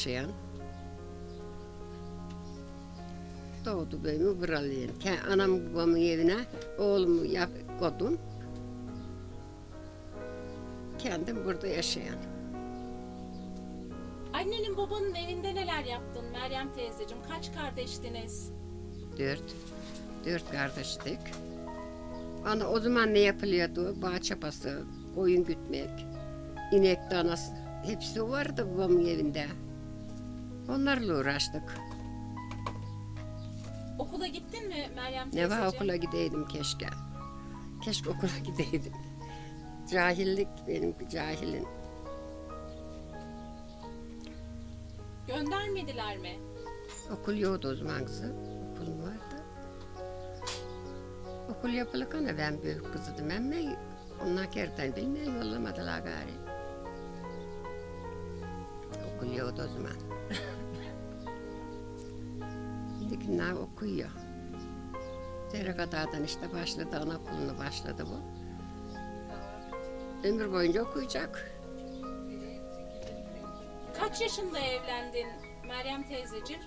yaşayan. Doğdu büyümü buralıyım. Anam babamın evine oğlumu yap koydum. Kendim burada yaşayan. Annenin babanın evinde neler yaptın Meryem teyzeciğim? Kaç kardeştiniz? Dört. Dört kardeştik. Ana o zaman ne yapılıyordu? Bağ çapası, koyun gütmek, inek danası. Hepsi vardı babamın evinde. Onlarla uğraştık. Okula gittin mi Meryem Ne teyzeciğim? var okula gideydim keşke. Keşke okula gideydim. Cahillik benim cahilin. Göndermediler mi? Okul yoktu o zaman kızım. Okulum vardı. Okul yapılırken ben büyük kızıydım ama onlar kerten bilmeyen yollamadılar gari. Okul yoktu o zaman. Şimdikiler okuyor. Zerekata'dan işte başladı, anaokulunu başladı bu. Ömür boyunca okuyacak. Kaç yaşında evlendin Meryem teyzeciğim?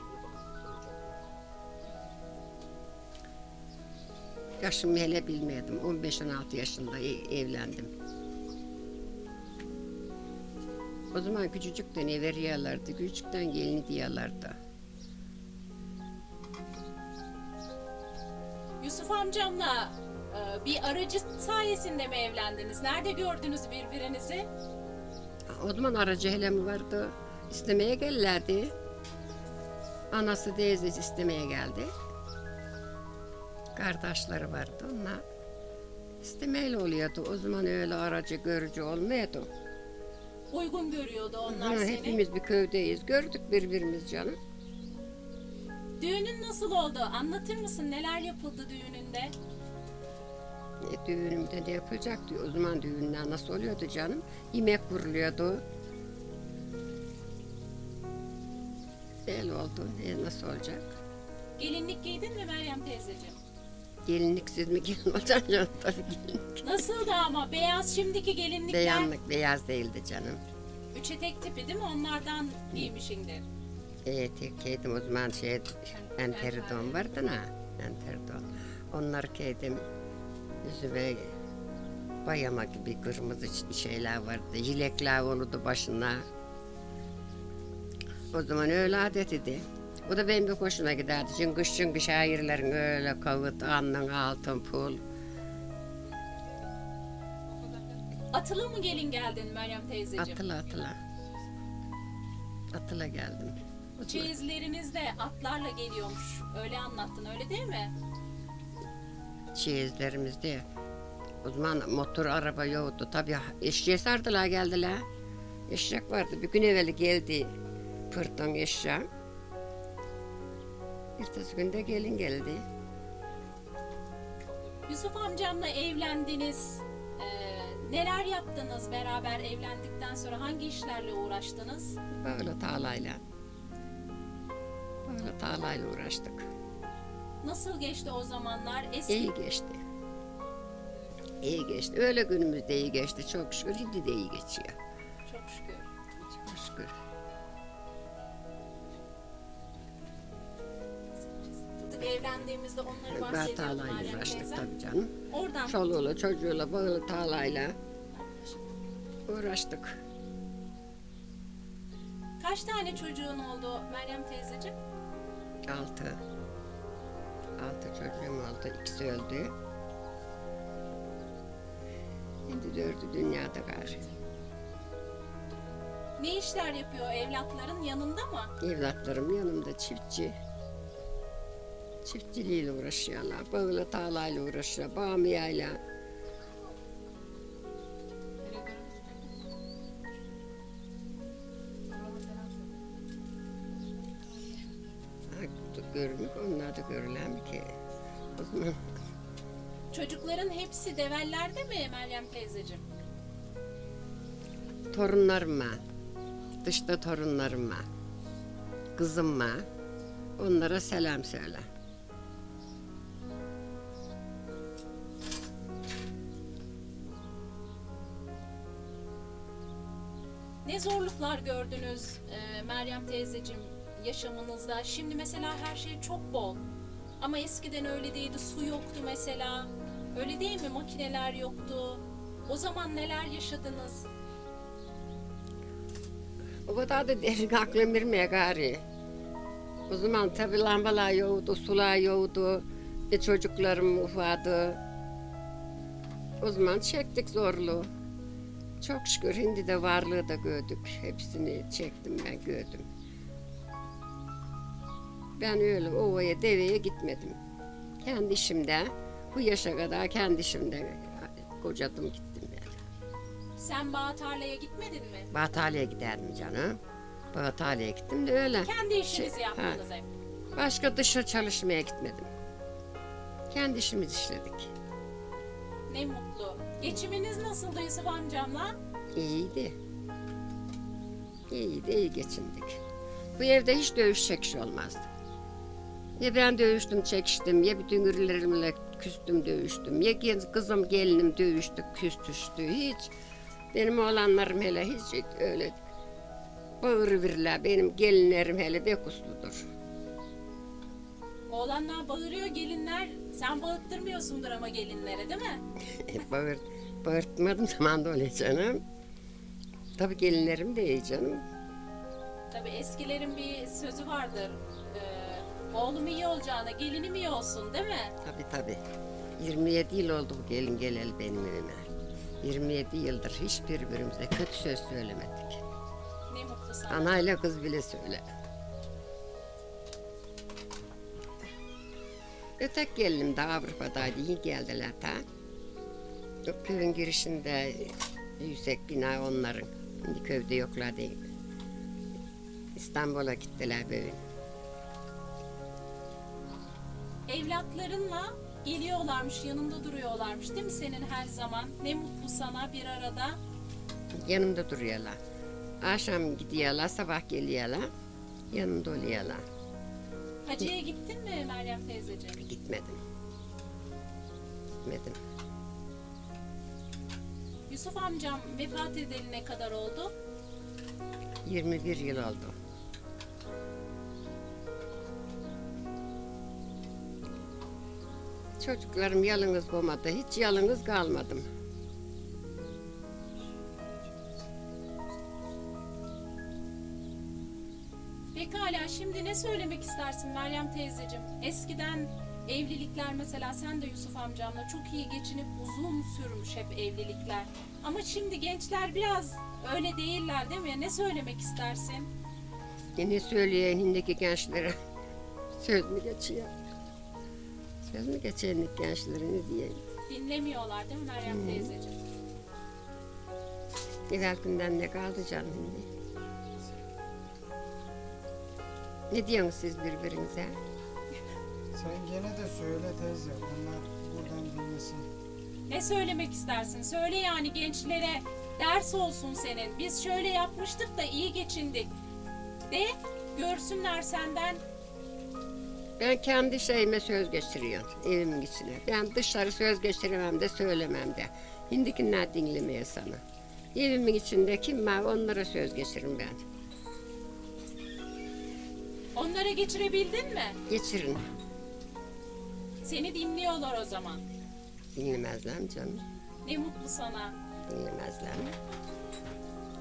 Yaşımı hele bilmiyordum. 15-16 yaşında e- evlendim. O zaman küçücükten ev veriyorlardı. Küçükten gelin diyorlardı. Yusuf amcamla e, bir aracı sayesinde mi evlendiniz? Nerede gördünüz birbirinizi? O zaman aracı hele mi vardı? İstemeye gelirlerdi. Anası teyzesi istemeye geldi. Kardeşleri vardı. Onlar istemeyle oluyordu. O zaman öyle aracı görücü olmuyordu. Uygun görüyordu onlar Ha, seni. hepimiz bir köydeyiz. Gördük birbirimiz canım. Düğünün nasıl oldu? Anlatır mısın? Neler yapıldı düğününde? E, düğünümde ne yapacaktı? O zaman düğünler nasıl oluyordu canım? Yemek kuruluyordu. Böyle oldu. E, nasıl olacak? Gelinlik giydin mi Meryem teyzeciğim? Gelinliksiz mi gelin olacak canım? Tabii gelinlik. Nasıldı ama? Beyaz şimdiki gelinlikler. Beyanlık beyaz değildi canım. Üç etek tipi değil mi? Onlardan giymişindir. E, tek giydim o zaman şey enteridon vardı na. Enteridon. Onları giydim. Yüzüme bayama gibi kırmızı şeyler vardı. Yilekler olurdu başına. O zaman öyle adet idi. O da benim bir hoşuma giderdi. Çünkü çünkü şairlerin öyle kavut, alnın altın pul. Atılı mı gelin geldin Meryem teyzeciğim? Atıla atıla. Atıla geldim. Çeyizleriniz de atlarla geliyormuş. Öyle anlattın öyle değil mi? çeyizlerimizde. O zaman motor araba yoktu. Tabii eşeğe sardılar geldiler. Eşek vardı. Bir gün evvel geldi pırtın eşeği. Ertesi günde gelin geldi. Yusuf amcamla evlendiniz. Ee, neler yaptınız beraber evlendikten sonra? Hangi işlerle uğraştınız? Böyle tağlayla. Böyle tağlayla uğraştık. Nasıl geçti o zamanlar? Eski İyi geçti. İyi geçti. Öyle günümüzde iyi geçti. Çok şükür. Şimdi de iyi geçiyor. çok şükür. Çok şükür. Evlendiğimizde onları bahsediyordum tağlayla Meryem uğraştık tabii canım. Oradan Çoluğuyla çocuğuyla böyle tağlayla uğraştık. kaç tane çocuğun oldu Meryem teyzeciğim? Altı. Altı çocuğum oldu. İkisi öldü. Şimdi dördü dünyada gari. Ne işler yapıyor evlatların yanında mı? Evlatlarım yanımda çiftçi. Çiftçiliğiyle uğraşıyorlar. Bağla tağlayla uğraşıyor. Bamiyayla. Ha, Görünük onlar da görülen ki. O zaman Çocukların hepsi devellerde mi Meryem teyzeciğim? torunlarıma, dışta torunlarıma, kızıma, onlara selam söyle. Ne Ne zorluklar gördünüz e, Meryem teyzeciğim yaşamınızda? Şimdi mesela her şey çok bol. Ama eskiden öyle değildi. Su yoktu mesela. Öyle değil mi? Makineler yoktu. O zaman neler yaşadınız? O kadar da derin aklım ermeye gari. O zaman tabi lambalar yoktu, sular yoktu. E çocuklarım ufadı. O zaman çektik zorluğu. Çok şükür hindi de varlığı da gördük. Hepsini çektim ben gördüm. Ben öyle ovaya deveye gitmedim. Kendi işimde, bu yaşa kadar kendi işimde kocadım gittim yani. Sen bağ tarlaya gitmedin mi? Batalya'ya giderdim canım. Batalya'ya gittim de öyle. Kendi işinizi Şey, yaptınız hep. Başka dışarı çalışmaya gitmedim. Kendi işimizi işledik. Ne mutlu. Geçiminiz nasıldı Yusuf amcamla? İyiydi. İyiydi, iyi geçindik. Bu evde hiç dövüş çekiş olmazdı. Ya ben dövüştüm, çekiştim, ya bütün ürünlerimle küstüm, dövüştüm. Ya kızım, gelinim dövüştü, küstüştü. Hiç. Benim oğlanlarım hele hiç öyle bağırıverirler. Benim gelinlerim hele pek usludur. Oğlanlar bağırıyor gelinler. Sen bağırttırmıyorsundur ama gelinlere değil mi? Bağır, bağırtmadım zaman da öyle canım. Tabii gelinlerim de iyi canım. Tabii eskilerin bir sözü vardır. Oğlum iyi olacağına gelinim iyi olsun değil mi? Tabii tabii. 27 yıl oldu bu gelin geleli benim evime. 27 yıldır hiçbir birbirimize kötü söz söylemedik. Ne mutlu sana. Anayla kız bile söyle. Ötek gelinim de Avrupa'daydı, iyi geldiler ta. O köyün girişinde yüksek bina onların. Şimdi köyde yoklar değil. İstanbul'a gittiler böyle. Evlatlarınla geliyorlarmış, yanında duruyorlarmış değil mi senin her zaman? Ne mutlu sana bir arada. Yanımda duruyorlar. Akşam gidiyorlar, sabah geliyorlar. Yanımda oluyorlar. Hacı'ya gittin mi Meryem teyzeciğim? Gitmedim. Gitmedim. Yusuf amcam vefat edeli ne kadar oldu? 21 yıl oldu. Çocuklarım yalnız olmadı. Hiç yalnız kalmadım. Pekala şimdi ne söylemek istersin Meryem teyzeciğim? Eskiden evlilikler mesela sen de Yusuf amcamla çok iyi geçinip uzun sürmüş hep evlilikler. Ama şimdi gençler biraz öyle değiller değil mi? Ne söylemek istersin? Yine söylüyor hindiki gençlere. Söz mü geçiyor? Söz mü geçiyor hindiki gençlere ne diyeyim? Dinlemiyorlar değil mi Meryem teyzeciğim? Evvel günden ne kaldı canım şimdi? Ne diyorsunuz siz birbirinize? Sen gene de söyle teyze. Onlar buradan dinlesin. Ne söylemek istersin? Söyle yani gençlere ders olsun senin. Biz şöyle yapmıştık da iyi geçindik. De görsünler senden. Ben kendi şeyime söz geçiriyorum evimin içine. Ben dışarı söz geçiremem de söylemem de. Hindikiler dinlemeye sana. Evimin içinde kim var onlara söz geçiririm ben. Onlara geçirebildin mi? Geçirin. Seni dinliyorlar o zaman. Dinlemezler mi canım? Ne mutlu sana. Dinlemezler mi?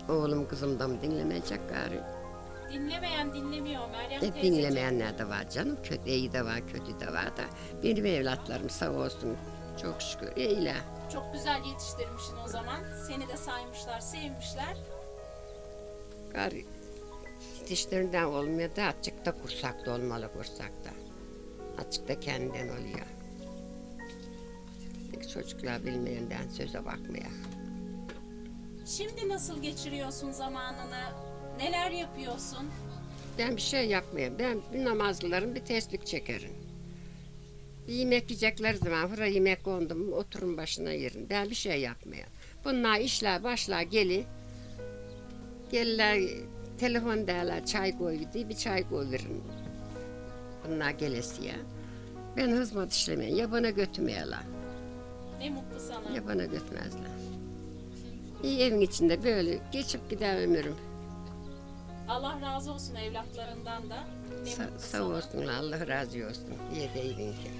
Oğlum kızım da mı dinlemeyecek gari? Dinlemeyen dinlemiyor Meryem E, teyzeciğim. dinlemeyenler de var canım. Kötü iyi de var, kötü de var da. Benim evlatlarım sağ olsun. Çok şükür iyiler. Çok güzel yetiştirmişsin o zaman. Seni de saymışlar, sevmişler. Gari dişlerinden olmuyor da açıkta kursakta olmalı kursakta. Açıkta kendinden oluyor. Çocuklar bilmeyenden söze bakmaya. Şimdi nasıl geçiriyorsun zamanını? Neler yapıyorsun? Ben bir şey yapmayayım. Ben bir namazlıların bir tesbih çekerim. Bir yemek yiyecekler zaman hıra yemek kondu mu oturun başına yerin. Ben bir şey yapmayayım. Bunlar işler başlar geli. Gelirler telefon derler çay koy diye bir çay koy verin. Bunlar gelesiye. Ben hizmet işlemeyin. Ya bana götürmeyeler Ne mutlu sana. ya bana götürmezler. İyi evin içinde böyle geçip gider ömrüm. Allah razı olsun evlatlarından da. Ne Sa- sağ olsun Allah razı olsun. İyi değilin ki.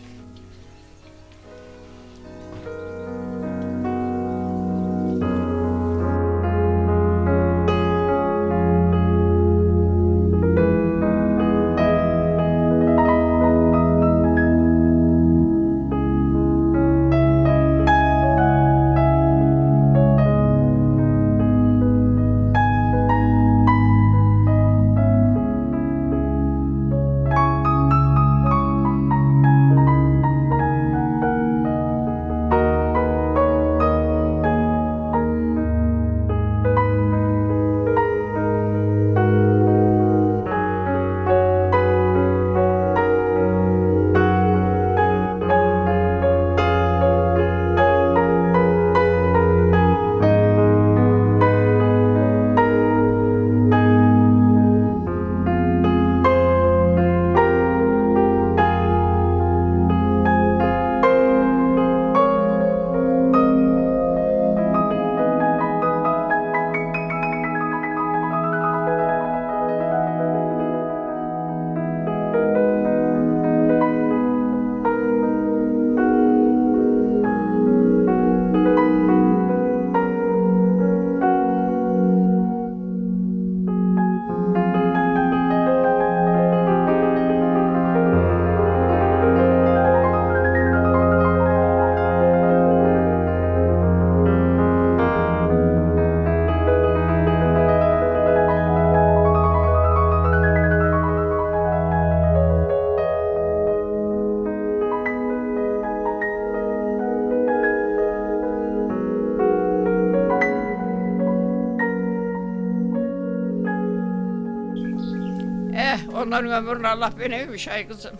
Onların ömrünü Allah beneymiş ay kızım.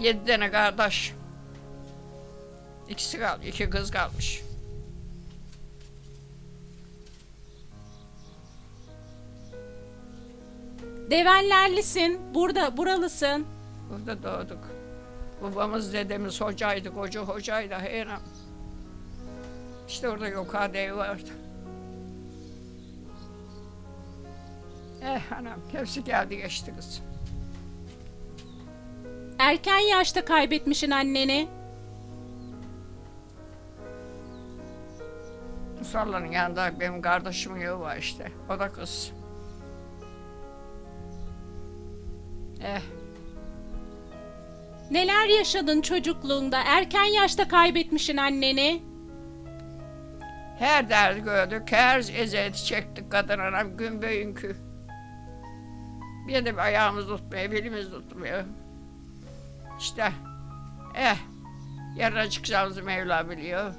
Yedi tane kardeş. İkisi kaldı, iki kız kalmış. Devenlerlisin. Burada buralısın. Burada doğduk. Babamız dedemiz hocaydı, koca hocaydı heyran. İşte orada yukarıda ev vardı. Eh anam hepsi geldi geçti kız. Erken yaşta kaybetmişin anneni. Musalla'nın yanında benim kardeşimin evi var işte. O da kız. Eh Neler yaşadın çocukluğunda? Erken yaşta kaybetmişin anneni. Her derdi gördük, her eziyeti çektik kadın anam gün bugünkü. Bir bir ayağımız tutmuyor, belimiz tutmuyor. İşte, eh, yarına çıkacağımızı Mevla biliyor.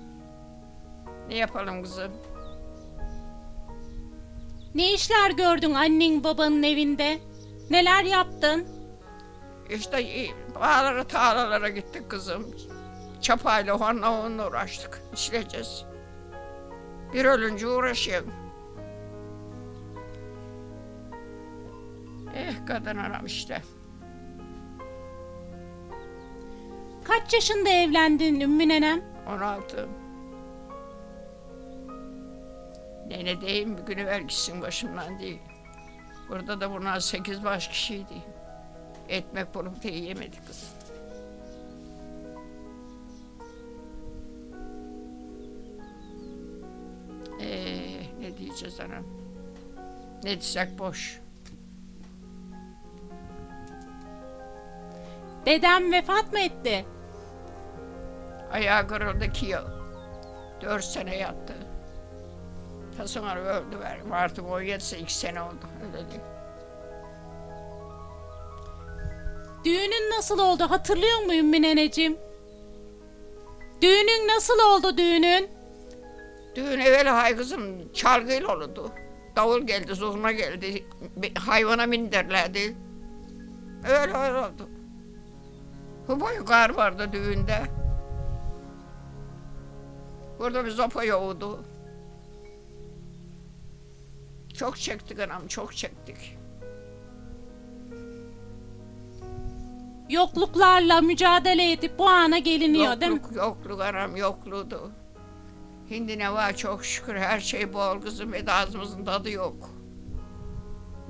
Ne yapalım kızım? Ne işler gördün annen babanın evinde? Neler yaptın? İşte iyi, bağlara tarlalara gittik kızım. Çapayla onunla onunla uğraştık, işleyeceğiz. Bir ölünce uğraşıyorum. Eh kadın anam işte. Kaç yaşında evlendin Ümmü nenem? 16. Nene deyim bir günü ver gitsin başımdan değil. Burada da bunlar sekiz baş kişiydi. Ekmek bulup da yiyemedik kız. Ee, ne diyeceğiz anam? Ne desek boş. Dedem vefat mı etti? Ayağı kırıldı ki yıl. Dört sene yattı. Ta sonra öldü ver. Artık o yetse iki sene oldu. Öyle değil. Düğünün nasıl oldu hatırlıyor musun Ümmü neneciğim? Düğünün nasıl oldu düğünün? Düğün evvel hay kızım çalgıyla oldu. Davul geldi, zurna geldi. Hayvana bindirlerdi. Öyle öyle oldu. Huboy kar vardı düğünde. Burada bir zopa yoğdu. Çok çektik anam, çok çektik. Yokluklarla mücadele edip bu ana geliniyor değil mi? yokluk, yokluk anam, yokluğdu. Hindi ne var çok şükür her şey bol kızım ve ağzımızın tadı yok.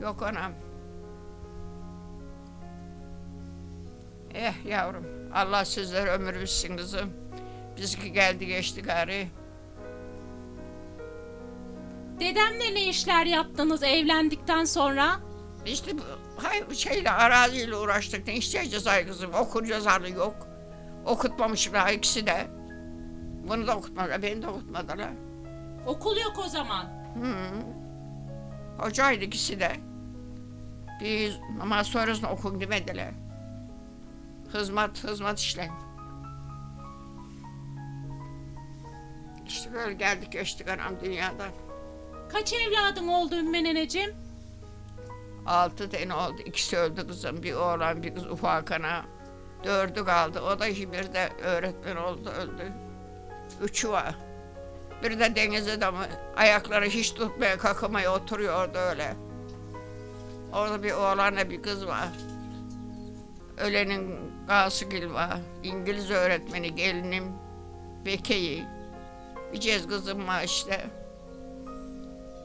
Yok anam. Eh yavrum Allah sizlere ömür versin kızım. Bizki geldi geçti gari. Dedemle ne işler yaptınız evlendikten sonra? İşte bu hay, şeyle araziyle uğraştık. Ne isteyeceğiz ay kızım? Okur yazarlı yok. Okutmamışlar ikisi de. Bunu da okutmadılar, beni de okutmadılar. Okul yok o zaman. Hı. Hocaydı ikisi de. Biz ama sonrasında okun demediler. Hizmet, hizmet işleyin. İşte böyle geldik geçtik anam dünyadan. Kaç evladın oldu Ümmü neneciğim? Altı tane oldu. İkisi öldü kızım. Bir oğlan bir kız ufak ana. Dördü kaldı. O da bir de öğretmen oldu öldü. Üçü var. Bir de deniz adamı. Ayakları hiç tutmaya kalkamaya oturuyor orada öyle. Orada bir oğlanla bir kız var. Ölenin Gasıgil var. İngiliz öğretmeni gelinim. Bekeyi. Bir cez kızım var işte.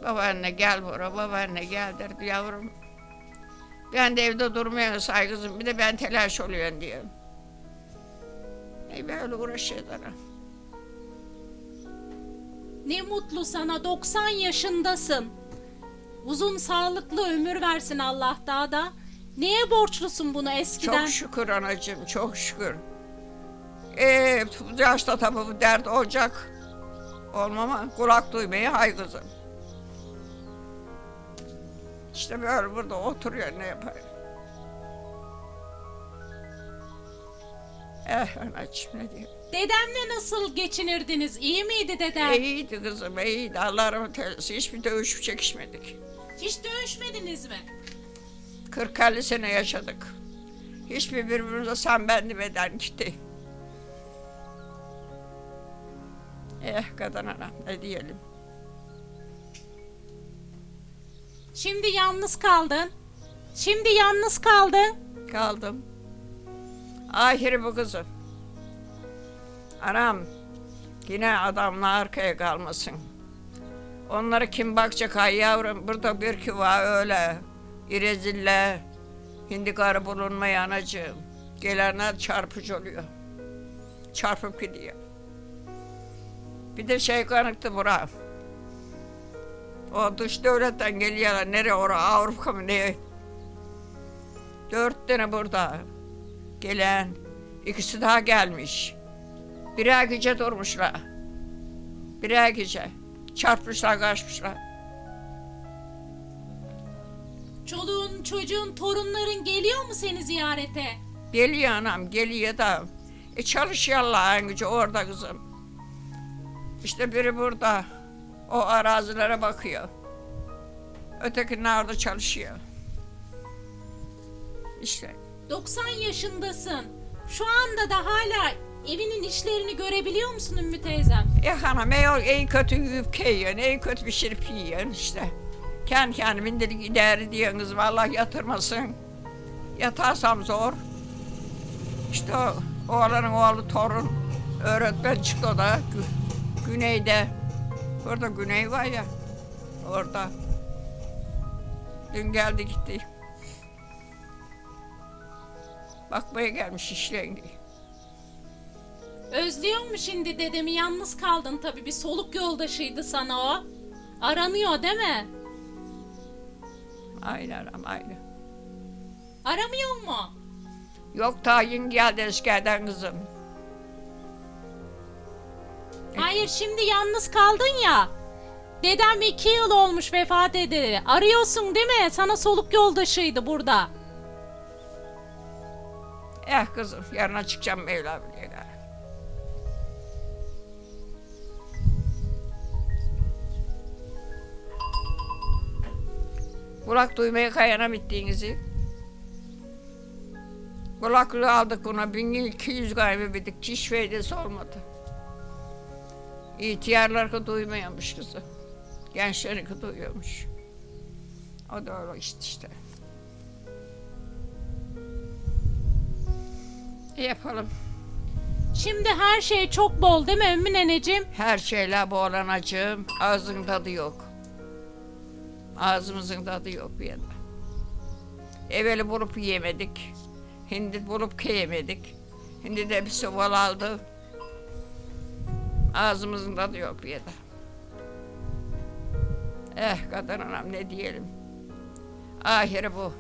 Babaanne gel buraya, babaanne gel derdi yavrum. Ben de evde durmuyorum saygısım, bir de ben telaş oluyorum diyor. E böyle uğraşıyoruz ana. Ne mutlu sana 90 yaşındasın. Uzun sağlıklı ömür versin Allah daha da. Neye borçlusun bunu eskiden? Çok şükür anacığım, çok şükür. E, bu yaşta tabii bu dert olacak. Olmama kulak duymaya hay kızım. İşte böyle burada oturuyor ne yapar. Eh anacığım ne diyeyim. Dedemle nasıl geçinirdiniz? İyi miydi dedem? İyiydi kızım, iyiydi. Allah rahmet eylesin. Hiçbir dövüşüp çekişmedik. Hiç dövüşmediniz mi? 40-50 sene yaşadık. Hiçbir birbirimize sen ben demeden gitti. Eh kadın anam ne diyelim. Şimdi yalnız kaldın. Şimdi yalnız kaldın. Kaldım. Ahiri bu kızım. Anam yine adamla arkaya kalmasın. Onlara kim bakacak ay yavrum? Burada bir ki var öyle. İrezille. Hindi karı bulunmaya anacığım. Gelenler çarpıcı oluyor. Çarpıp gidiyor. Bir de şey kanıktı bura. O dış devletten geliyorlar. Nereye oraya Avrupa mı ne? Dört tane burada. Gelen. ikisi daha gelmiş. Birer gece durmuşlar. Birer gece. Çarpmışlar kaçmışlar. Çoluğun, çocuğun, torunların geliyor mu seni ziyarete? Geliyor anam geliyor da. E çalışıyorlar en gücü orada kızım. İşte biri burada. O arazilere bakıyor. Öteki nerede çalışıyor. İşte 90 yaşındasın. Şu anda da hala evinin işlerini görebiliyor musun Ümmü teyzem? E hanım en, en kötü yiyip yiyorsun, en kötü pişirip yiyorsun işte. Kendi kendimin dedik idare ediyorsun kızım, Allah yatırmasın. Yatarsam zor. İşte o, oğlanın oğlu torun, öğretmen çıktı da Gü- güneyde. Orada güney var ya, orada. Dün geldi gitti. Bakmaya gelmiş işleyin diye. Özlüyor mu şimdi dedemi? Yalnız kaldın tabii. Bir soluk yoldaşıydı sana o. Aranıyor değil mi? Aynen ama aynen. Aramıyor mu? Yok tayin geldi eskerden kızım. Hayır şimdi yalnız kaldın ya. Dedem iki yıl olmuş vefat edeli. Arıyorsun değil mi? Sana soluk yoldaşıydı burada. Eh kızım yarına çıkacağım Mevla biliyor Kulak duymaya kayana bittiğinizi. Kulaklığı aldık buna 1200 gaybededik. Hiç faydası olmadı. İhtiyarlar duymuyormuş kızı. Gençleri duyuyormuş. O da öyle işte işte. Yapalım? Şimdi her şey çok bol değil mi Ümmü neneciğim? Her şeyle boğlanacağım. Ağzın tadı yok. Ağzımızın tadı yok bir yerde. Evveli bulup yemedik. Hindi bulup yemedik. Hindi de bir soval aldı. Ağzımızın tadı yok bir yerde. Eh kadın anam ne diyelim. Ahiri bu.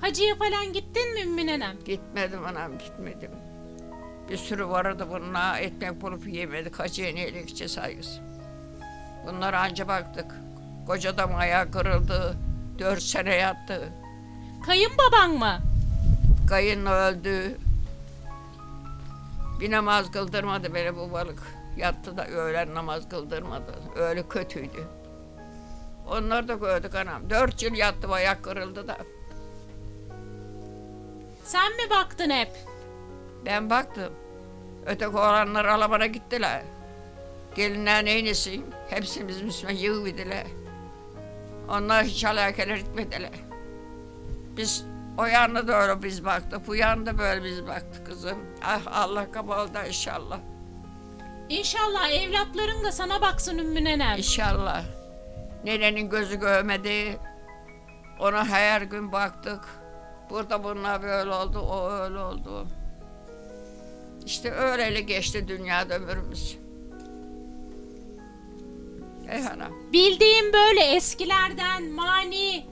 Hacıya falan gittin mi Ümmü nenem? Gitmedim anam gitmedim. Bir sürü vardı bununla ekmek bulup yemedik. Hacıya neyle gideceğiz saygısı. Bunlara anca baktık. Koca adam ayağı kırıldı. Dört sene yattı. Kayınbaban mı? Kayın öldü. Bir namaz kıldırmadı beni bu balık. Yattı da öğlen namaz kıldırmadı. Öyle kötüydü. Onları da gördük anam. Dört yıl yattı ayak kırıldı da. Sen mi baktın hep? Ben baktım. Öteki oğlanlar Alabana gittiler. Gelinler neynesin? Hepsi bizim üstüme yığıverdiler. Onlar hiç alakalar etmediler. Biz o yanına öyle biz baktık. Bu yanında böyle biz baktık kızım. Ah Allah kabul da inşallah. İnşallah evlatların da sana baksın Ümmü nenem. İnşallah. Nenenin gözü görmedi. Ona her gün baktık. Burada bunlar böyle oldu, o öyle oldu. İşte öyle geçti dünyada ömrümüz. Ey hanım. Bildiğin böyle eskilerden mani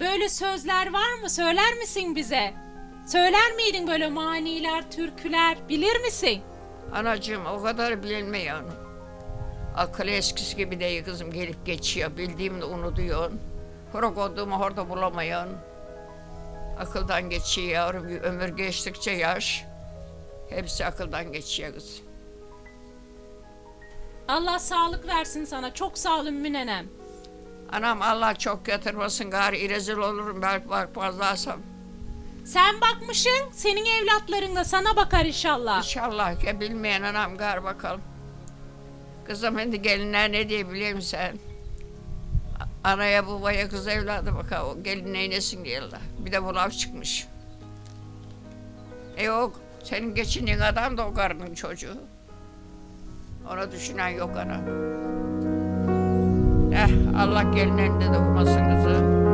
böyle sözler var mı? Söyler misin bize? Söyler miydin böyle maniler, türküler? Bilir misin? Anacığım o kadar bilmiyor. Akıl eskisi gibi değil kızım gelip geçiyor. Bildiğimde unutuyorsun. Hora olduğumu orada bulamıyorsun. Akıldan geçiyor. Ömür geçtikçe yaş. Hepsi akıldan geçiyor kız. Allah sağlık versin sana. Çok sağ ol Ümmü nenem. Anam Allah çok yatırmasın gari rezil olurum belki bakmazlarsam. Sen bakmışsın, senin evlatların da sana bakar inşallah. İnşallah ya bilmeyen anam gar bakalım. Kızım şimdi gelinler ne diye musun sen? Anaya babaya kız evladı bak o gelin neynesin diyorlar. Bir de bu laf çıkmış. E yok senin geçindiğin adam da o karının çocuğu. Ona düşünen yok ana. Eh Allah gelin elinde de vurmasın kızım.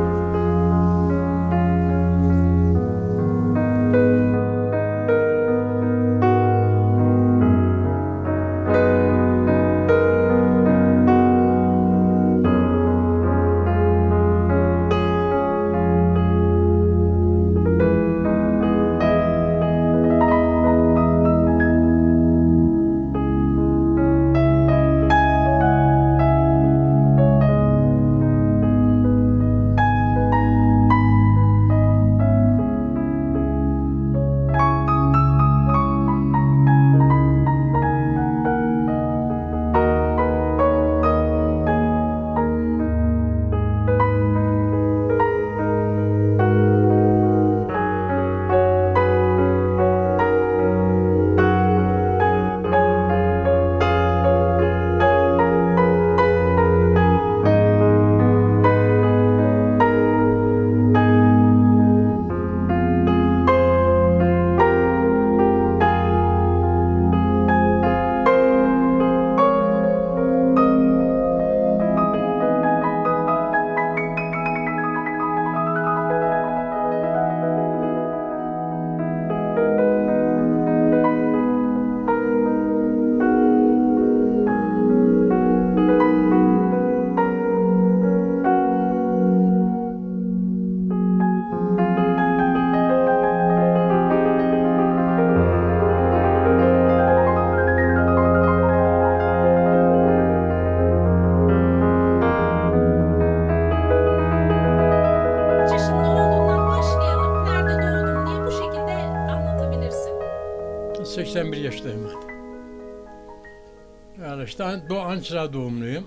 Ankara doğumluyum.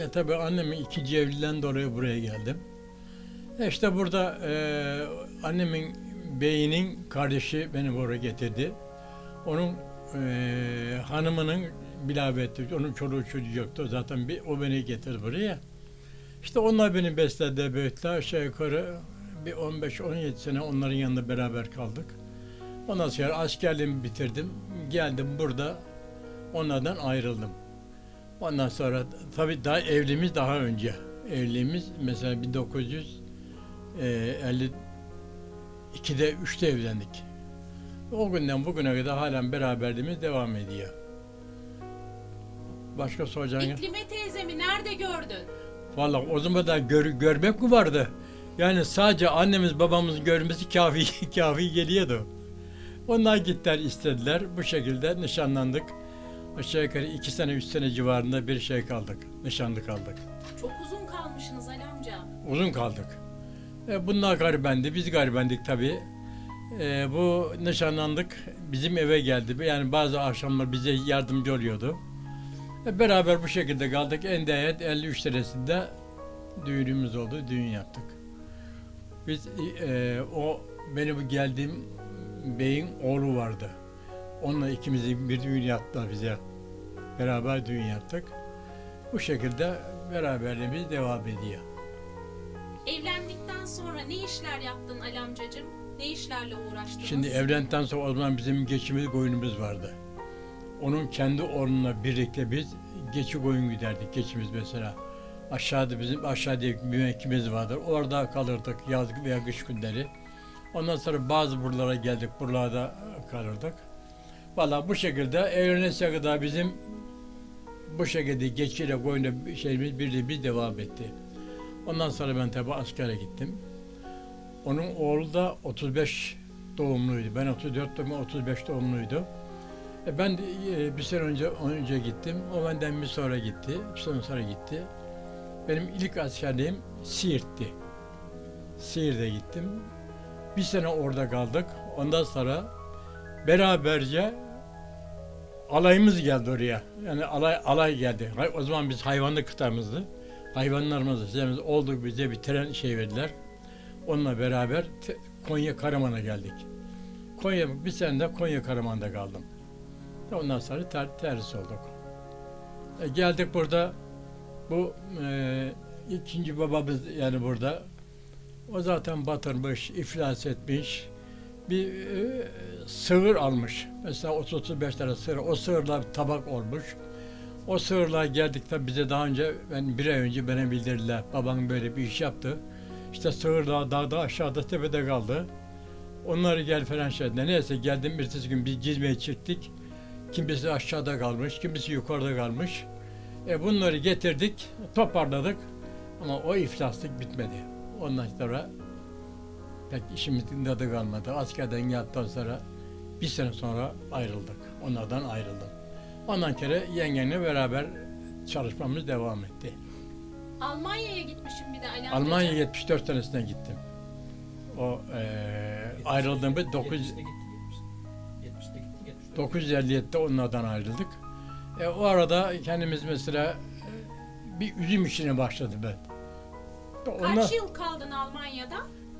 E tabi annemin ikinci evliliğinden dolayı buraya geldim. E işte burada e, annemin beyinin kardeşi beni buraya getirdi. Onun e, hanımının bilaveti, onun çoluğu çocuğu yoktu. Zaten bir, o beni getirdi buraya. İşte onlar beni besledi, büyüttüler. Aşağı yukarı bir 15-17 sene onların yanında beraber kaldık. Ondan sonra askerliğimi bitirdim. Geldim burada. Onlardan ayrıldım. Ondan sonra tabii daha evliliğimiz daha önce. Evliliğimiz mesela 1952'de 3'te evlendik. O günden bugüne kadar halen beraberliğimiz devam ediyor. Başka soracağın İklime teyzemi nerede gördün? Vallahi o zaman da gör- görmek mi vardı? Yani sadece annemiz babamızın görmesi kafi kafi geliyordu. Onlar gittiler istediler. Bu şekilde nişanlandık. Aşağı yukarı iki sene, üç sene civarında bir şey kaldık. Nişanlı kaldık. Çok uzun kalmışsınız Ali amca. Uzun kaldık. E, bunlar garibendi, biz garibendik tabii. E, bu nişanlandık, bizim eve geldi. Yani bazı akşamlar bize yardımcı oluyordu. E, beraber bu şekilde kaldık. En nihayet 53 senesinde düğünümüz oldu, düğün yaptık. Biz e, o benim geldiğim beyin oğlu vardı. Onunla ikimizi bir düğün yaptılar bize. Beraber düğün yaptık. Bu şekilde beraberliğimiz devam ediyor. Evlendikten sonra ne işler yaptın Ali amcacığım? Ne işlerle uğraştınız? Şimdi evlendikten sonra o zaman bizim geçimiz koyunumuz vardı. Onun kendi oğlunla birlikte biz geçi koyun giderdik. Geçimiz mesela. Aşağıda bizim aşağıda bir mevkimiz vardır. Orada kalırdık yaz veya kış günleri. Ondan sonra bazı buralara geldik. Buralarda kalırdık. Valla bu şekilde evlenesiye kadar bizim bu şekilde geçiyle koyunla bir şeyimiz birliğimiz devam etti. Ondan sonra ben tabi askere gittim. Onun oğlu da 35 doğumluydu. Ben 34 doğumlu, 35 doğumluydu. E ben e, bir sene önce önce gittim. O benden bir sonra gitti. Bir sene sonra gitti. Benim ilk askerliğim Siirt'ti. Siirt'e gittim. Bir sene orada kaldık. Ondan sonra beraberce alayımız geldi oraya. Yani alay alay geldi. O zaman biz hayvanlı kıtamızdı. Hayvanlarımızı şeyimiz oldu bize bir tren şey verdiler. Onunla beraber Konya Karaman'a geldik. Konya bir sene de Konya Karaman'da kaldım. Ondan sonra ter, terhis olduk. E, geldik burada bu e, ikinci babamız yani burada o zaten batırmış, iflas etmiş. Bir e, sığır almış. Mesela 30-35 tane sığır. O sığırlar tabak olmuş. O sığırlar geldikten bize daha önce, ben bir ay önce bana bildirdiler. Babam böyle bir iş yaptı. İşte sığırlar dağda aşağıda tepede kaldı. Onları gel falan şey dediler. Neyse geldim bir gün bir cizmeye çıktık. Kimisi aşağıda kalmış, kimisi yukarıda kalmış. E bunları getirdik, toparladık. Ama o iflaslık bitmedi. Ondan sonra pek işimizin tadı kalmadı. Askerden geldikten sonra bir sene sonra ayrıldık. Onlardan ayrıldım. Ondan kere yengenle beraber çalışmamız devam etti. Almanya'ya gitmişim bir de Ali. Almanya 74 senesine gittim. O eee ayrıldığımız 9, 70'te gittik, 70'te gittik, 70'te gittik. 957'de onlardan ayrıldık. E, o arada kendimiz mesela e, bir üzüm işine başladı ben. Ondan Kaç yıl kaldın Almanya'da?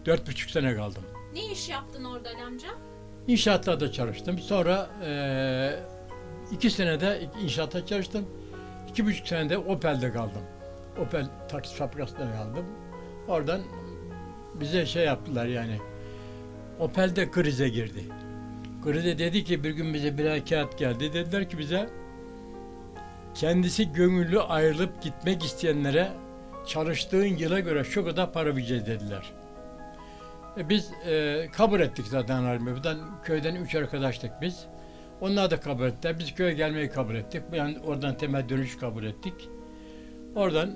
Dört buçuk sene kaldım. Ne iş yaptın orada Ali amca? İnşaatlarda çalıştım. Sonra e, iki senede inşaatta çalıştım. İki buçuk senede Opel'de kaldım. Opel taksi fabrikasında kaldım. Oradan bize şey yaptılar yani. Opel'de krize girdi. Krize dedi ki bir gün bize bir kağıt geldi. Dediler ki bize kendisi gönüllü ayrılıp gitmek isteyenlere çalıştığın yıla göre şu kadar para vereceğiz dediler. E biz e, kabul ettik zaten halimi. Buradan köyden üç arkadaştık biz. Onlar da kabul ettiler. Biz köye gelmeyi kabul ettik. Yani oradan temel dönüş kabul ettik. Oradan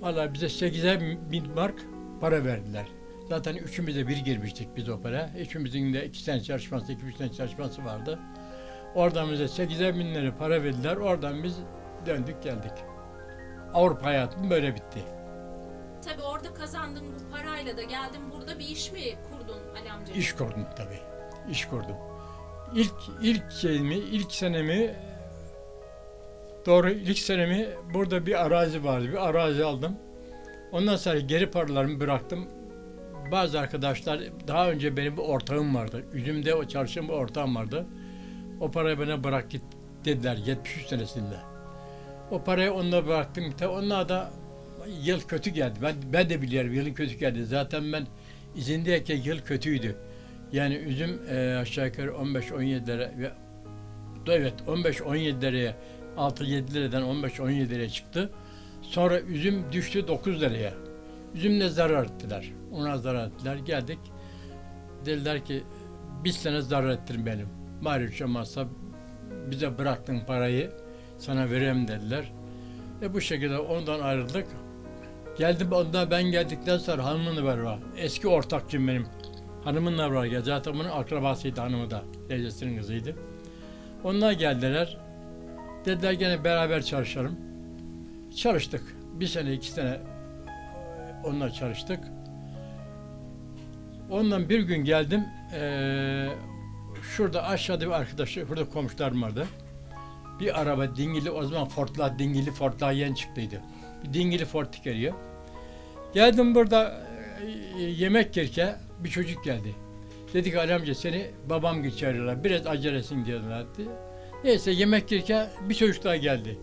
valla bize 8'er bin mark para verdiler. Zaten üçümüz bir girmiştik biz o para. Üçümüzün de iki sene çalışması, iki üç sene çalışması vardı. Oradan bize 8'er bin lira para verdiler. Oradan biz döndük geldik. Avrupa hayatım böyle bitti. Tabii orada kazandığın bu parayla da geldin burada bir iş mi kurdun Ali amcacığım? İş kurdum tabii. İş kurdum. İlk ilk şeyimi, ilk senemi doğru ilk senemi burada bir arazi vardı. Bir arazi aldım. Ondan sonra geri paralarımı bıraktım. Bazı arkadaşlar daha önce benim bir ortağım vardı. Üzümde o çalışan bir ortağım vardı. O parayı bana bırak git dediler 73 senesinde. O parayı onunla bıraktım. Onlar da yıl kötü geldi. Ben ben de biliyorum yılın kötü geldi. Zaten ben izindeyken yıl kötüydü. Yani üzüm e, aşağı yukarı 15-17 lira ve evet 15-17 liraya 6-7 liradan 15-17 liraya çıktı. Sonra üzüm düştü 9 liraya. Üzümle zarar ettiler. Ona zarar ettiler. Geldik. Dediler ki bir sene zarar ettin benim. Bari hiç olmazsa bize bıraktığın parayı sana vereyim dediler. E bu şekilde ondan ayrıldık. Geldim ondan ben geldikten sonra hanımın var var. Eski ortakçım benim. Hanımınla var ya zaten bunun akrabasıydı hanımı da. Teyzesinin kızıydı. Onlar geldiler. Dediler gene beraber çalışalım. Çalıştık. Bir sene iki sene onunla çalıştık. Ondan bir gün geldim. eee, şurada aşağıda bir arkadaşı, burada komşularım vardı. Bir araba dingili, o zaman Ford'lar, dingili Ford'lar yeni çıktıydı. Bir dingili Ford geliyor. Geldim burada e, yemek yerken bir çocuk geldi. Dedi ki Ali amca seni babam geçiriyorlar. Biraz acelesin diyorlar. Neyse yemek yerken bir çocuk daha geldi.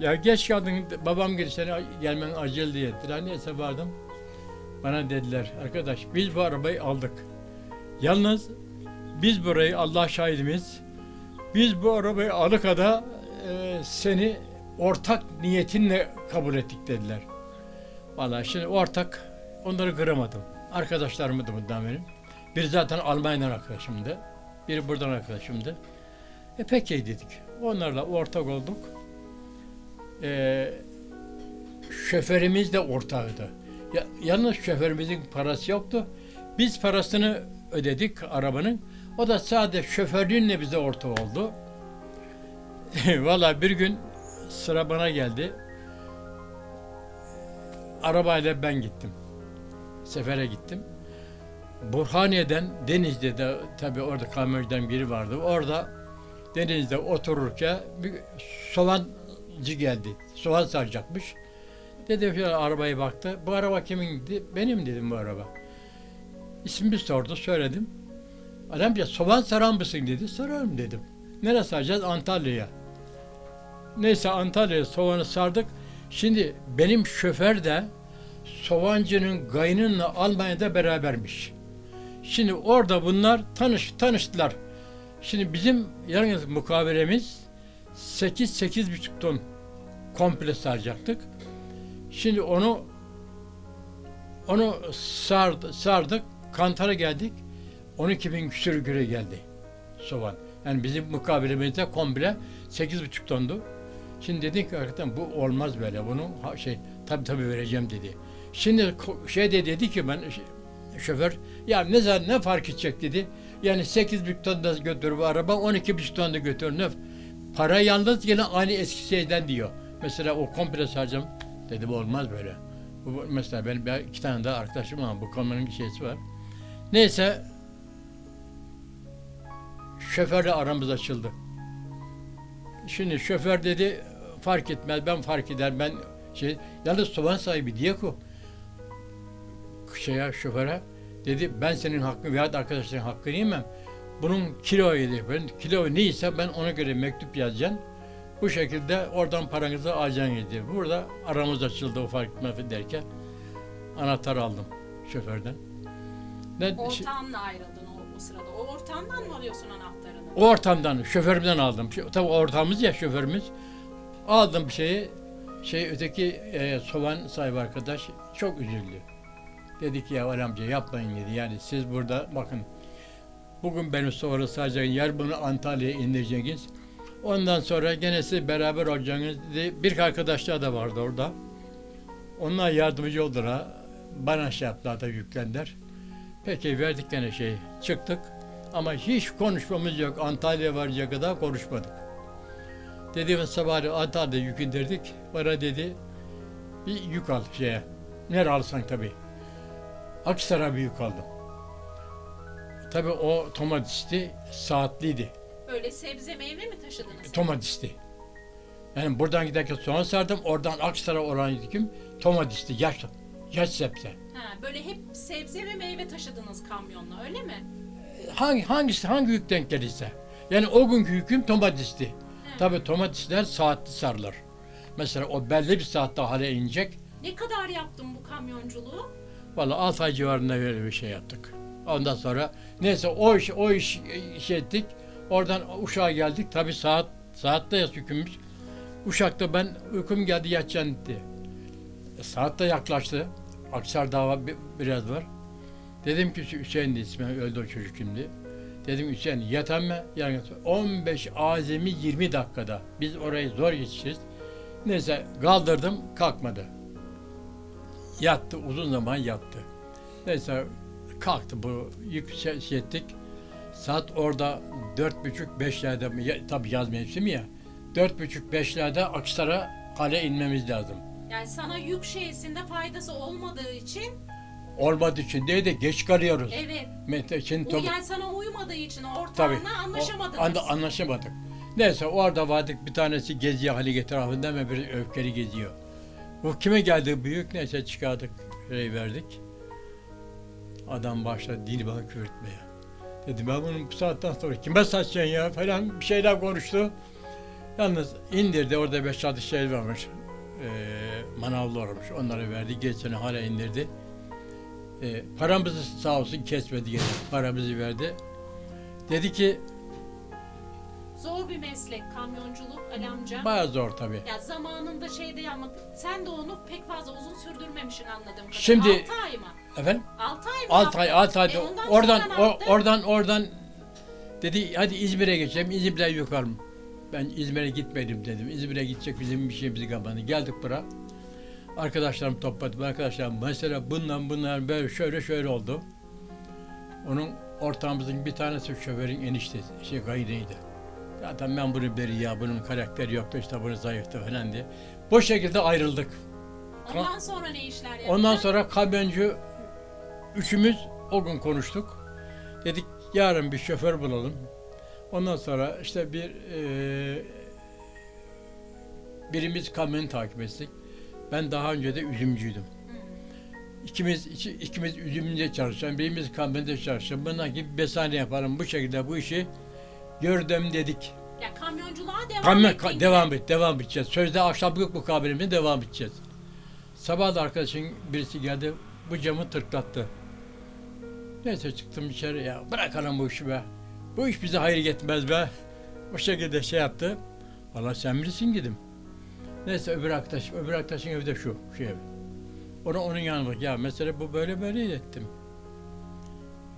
Ya geç kaldın babam geldi seni gelmen acil diye dediler. Neyse vardım. Bana dediler arkadaş biz bu arabayı aldık. Yalnız biz burayı Allah şahidimiz biz bu arabayı alıkada e, seni ortak niyetinle kabul ettik dediler. Vallahi şimdi ortak onları kıramadım. Arkadaşlarımdı bundan benim. Biri zaten Almanya'dan arkadaşımdı. Biri buradan arkadaşımdı. E peki dedik. Onlarla ortak olduk. E, şoförümüz de ortağıydı. Ya, yalnız şoförümüzün parası yoktu. Biz parasını ödedik arabanın. O da sadece şoförlüğünle bize ortak oldu. Valla bir gün sıra bana geldi. Arabayla ben gittim. Sefere gittim. Burhaniye'den Denizli'de de tabii orada kamyoncudan biri vardı. Orada denizde otururken bir soğancı geldi. Soğan saracakmış. Dedi şöyle arabaya baktı. Bu araba kimin dedi. Benim dedim bu araba. İsmimi sordu, söyledim. Adam ya soğan sarar mısın dedi. Sararım dedim. Nereye saracağız? Antalya'ya. Neyse Antalya'ya soğanı sardık. Şimdi benim şoför de soğancının gaynınla Almanya'da berabermiş. Şimdi orada bunlar tanış tanıştılar. Şimdi bizim yalnız mukavelemiz 8-8,5 ton komple saracaktık. Şimdi onu onu sardı, sardık, kantara geldik. 12 bin küsür güre geldi soğan. Yani bizim mukabelemizde komple 8,5 tondu. Şimdi dedik ki hakikaten bu olmaz böyle. Bunu ha- şey tabii tabii vereceğim dedi. Şimdi şey de dedi ki ben şoför ya ne zaman ne fark edecek dedi. Yani 8 bin ton da götür bu araba 12 bin ton da götür ne? Para yalnız yine aynı eski şeyden diyor. Mesela o komple saracağım. Dedi bu olmaz böyle. Bu, mesela bir- iki tane daha arkadaşım var. Bu konunun şeysi var. Neyse şoförle aramız açıldı. Şimdi şoför dedi fark etmez ben fark eder ben şey yalnız soğan sahibi diye ko şeye şoföre dedi ben senin hakkını veya da arkadaşların hakkını yemem. Bunun kiloyu dedi. Ben kilo neyse ben ona göre mektup yazacağım. Bu şekilde oradan paranızı alacaksın dedi. Burada aramız açıldı o fark etmez derken anahtar aldım şoförden. Ne, şi- Ortağınla ayrıldın o, o sırada. O ortağından mı alıyorsun anahtarını? O ortamdan, şoförümden aldım. Tabii ortağımız ya şoförümüz. Aldım şeyi. Şey öteki e, soğan sahibi arkadaş çok üzüldü. Dedi ki ya Ali amca yapmayın dedi. Yani siz burada bakın bugün benim soğanı saracaksınız, yer bunu Antalya'ya indireceksiniz. Ondan sonra gene siz beraber olacaksınız dedi. Bir arkadaşlar da vardı orada. Onlar yardımcı oldular. Bana şey yaptılar da yüklendiler. Peki verdik gene şey. Çıktık. Ama hiç konuşmamız yok. Antalya varacak kadar konuşmadık. Dediğimiz sabah Antalya'da yük indirdik. Bana dedi bir yük al şeye. Nereye alsan tabii. Aksaray'a bir yük aldım. Tabii o tomatisti saatliydi. Böyle sebze meyve mi taşıdınız? Tomatisti. Yani buradan giderken soğan sardım. Oradan Aksaray oran yüküm tomatisti. Yaş, yaş sebze. Ha, böyle hep sebze ve meyve taşıdınız kamyonla öyle mi? hangi hangisi hangi yük denk gelirse. Yani o günkü yüküm tomatisti. Tabii domatesler saatli sarılır. Mesela o belli bir saatte hale inecek. Ne kadar yaptın bu kamyonculuğu? Vallahi 6 ay civarında böyle bir şey yaptık. Ondan sonra neyse o iş o iş, iş ettik. Oradan Uşak'a geldik. Tabii saat saatteyiz hükümüz. Uşak'ta ben uykum geldi yatacağım dedi. E, saat de yaklaştı. Aksar dava bi- biraz var. Dedim ki Hüseyin de ismi öldü o çocuk şimdi. Dedim Hüseyin yatan mı? Yani 15 azami 20 dakikada. Biz orayı zor yetişiriz. Neyse kaldırdım kalkmadı. Yattı uzun zaman yattı. Neyse kalktı bu yükselttik. Saat orada dört buçuk beşlerde ya, tabii yaz mevsimi ya. Dört buçuk beşlerde Aksar'a kale inmemiz lazım. Yani sana yük şeysinde faydası olmadığı için Olmadığı için değil de geç kalıyoruz. evet. Mete için Bu tabii. yani sana uymadığı için Tabii. ortağına anlaşamadınız. O anda anlaşamadık. Neyse orada vardık bir tanesi geziyor Halige etrafında ve bir öfkeli geziyor. Bu kime geldi büyük neyse çıkardık şey verdik. Adam başladı dini bana küfürtmeye. Dedim ben bunu bu saatten sonra kime satacaksın ya falan bir şeyler konuştu. Yalnız indirdi orada beş altı şey varmış. Ee, manavlı varmış onları verdi. Geçen hala indirdi. Ee, paramızı sağ olsun kesmedi gene. Paramızı verdi. Dedi ki Zor bir meslek kamyonculuk Ali amca. Bayağı zor tabii. Ya zamanında şeyde yapmak. Sen de onu pek fazla uzun sürdürmemişsin anladığım kadarıyla. Şimdi- 6 ay mı? Efendim? 6 ay mı? 6 ay, 6 ay. E ondan oradan, sonra ne o- yaptın? oradan, oradan dedi hadi İzmir'e geçelim. İzmir'den yukarı mı? Ben İzmir'e gitmedim dedim. İzmir'e gidecek bizim bir şeyimiz kapandı. Geldik buraya. Arkadaşlarım topladım. Arkadaşlarım mesela bundan bunlar böyle şöyle şöyle oldu. Onun ortağımızın bir tanesi şoförün eniştesi, şey kaynıydı. Zaten ben bunu beri ya bunun karakteri yoktu işte bunu zayıftı falan diye. Bu şekilde ayrıldık. Ondan sonra ne işler yaptın? Ondan sonra kamyoncu üçümüz o gün konuştuk. Dedik yarın bir şoför bulalım. Ondan sonra işte bir eee birimiz kamyonu takip ettik. Ben daha önce de üzümcüydüm. İkimiz iki- ikimiz üzümünde çalışan, birimiz kamyonda çalışan. Bundan gibi besane yapalım. Bu şekilde bu işi gördüm dedik. Ya kamyonculuğa devam Kamyon ka- devam et, devam edeceğiz. Sözde akşamlık mukabelemizde devam edeceğiz. Sabah da arkadaşın birisi geldi, bu camı tırklattı. Neyse çıktım içeri ya, bırakalım bu işi be. Bu iş bize hayır getmez be. O şekilde şey yaptı. Valla sen bilirsin dedim. Neyse öbür arkadaş, öbür arkadaşın evi de şu, şu ev. Onu onun yanına ya mesela bu böyle böyle ettim.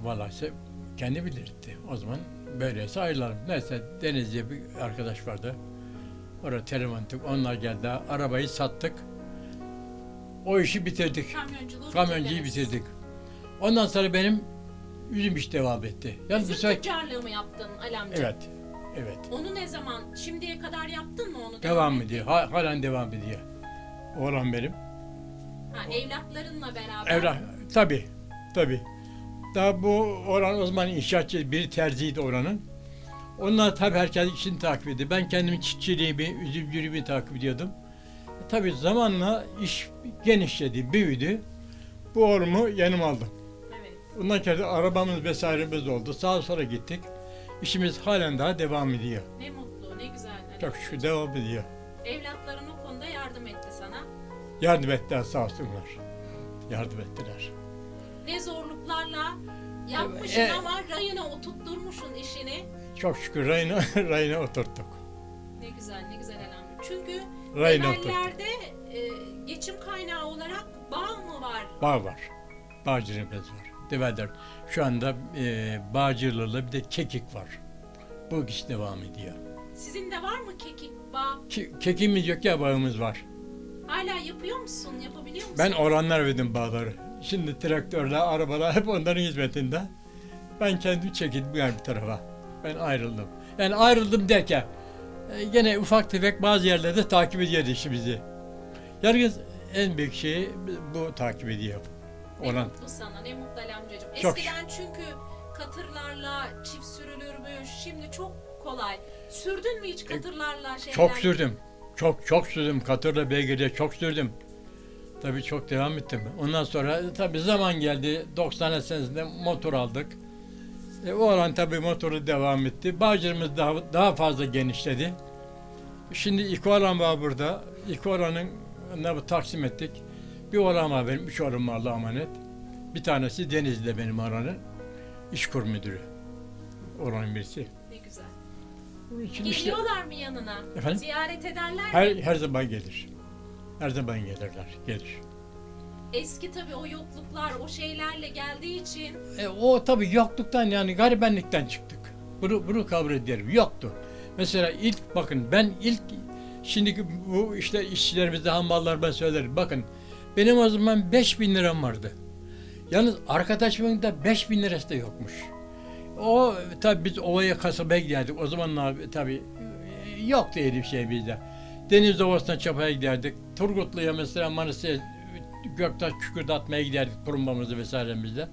Valla se- kendi bilirdi. O zaman böyleyse ayrılalım. Neyse Denizli'ye bir arkadaş vardı. Orada ettik. Onlar geldi. Arabayı sattık. O işi bitirdik. Kamyonculuğu Kamyoncuyu bitirdiniz. bitirdik. Ondan sonra benim üzüm iş devam etti. Bu Üzüm sefer... tüccarlığı mı yaptın Ali amca? Evet. Evet. Onu ne zaman, şimdiye kadar yaptın mı onu? Devam ediyor. Ha, halen devam ediyor. Oğlan benim. Ha, evlatlarınla beraber. Evlat, tabii, tabii. Daha bu oran o zaman inşaatçı, biri terziydi oranın. Onlar tabii herkes işini takip ediyor. Ben kendim çiftçiliğimi, üzümcülüğümü takip ediyordum. E, tabii zamanla iş genişledi, büyüdü. Bu oğlumu yanıma aldım. Evet. Ondan sonra arabamız vesairemiz oldu. Sağa sola gittik. İşimiz halen daha devam ediyor. Ne mutlu, ne güzel. Ali Çok şükür devam ediyor. Evlatların o konuda yardım etti sana. Yardım ettiler sağ olsunlar. Yardım ettiler. Ne zorluklarla yapmışsın E- ama rayına oturtturmuşsun işini. Çok şükür rayına, rayına oturttuk. Ne güzel, ne güzel elhamdülillah. Çünkü Rayına oturttuk. Genellerde e, geçim kaynağı olarak bağ mı var? Bağ var. Bağcılığımız var. Develer. Şu anda e, Bağcılar'la bir de Kekik var. Bu iş devam ediyor. Sizin de var mı kekik bağ? Ki, kekimiz yok ya bağımız var. Hala yapıyor musun? Yapabiliyor musun? Ben oranlar verdim bağları. Şimdi traktörler, arabalar hep onların hizmetinde. Ben kendim çekildim bir tarafa. Ben ayrıldım. Yani ayrıldım derken e, gene ufak tefek bazı yerlerde takip ediyor işimizi. Yalnız en büyük şeyi bu takip ediyor. Ne Olan. mutlu sana, ne mutlu Ali amcacığım. Çok Eskiden çünkü katırlarla çift sürülürmüş. Şimdi çok kolay. Sürdün mü hiç katırlarla şeyler? E, Çok sürdüm. Çok çok sürdüm. Katırla beygirle çok sürdüm. Tabii çok devam ettim. Ondan sonra tabii zaman geldi. 90 senesinde motor aldık. E, o olan tabii motoru devam etti. Bağcılığımız daha, daha fazla genişledi. Şimdi iki oğlan var burada. İki oğlanın ne bu taksim ettik. Bir oğlan var benim, üç oğlum var Allah'a emanet. Bir tanesi Denizli'de benim oğlanın. İşkur müdürü. Oranın birisi. Ne güzel. İçin işte Geliyorlar mı yanına? Efendim? Ziyaret ederler mi? her, her zaman gelir. Her zaman gelirler, gelir. Eski tabii o yokluklar, o şeylerle geldiği için E, o tabii yokluktan yani garibenlikten çıktık. Bunu, bunu kabul ederim. Yoktu. Mesela ilk bakın ben ilk şimdiki bu işte işçilerimizde hamballar ben söylerim. Bakın benim o zaman 5000 liram vardı. Yalnız arkadaşımın da 5000 lirası da yokmuş. O tabii biz ovaya kasabaya giderdik. O zamanlar tabii e, yoktu öyle bir şey bizde. Deniz Ovası'na çapaya giderdik. Turgutlu'ya mesela Manisa'ya Göktaş kükürdatmaya giderdik turumbamızı vesairemizle.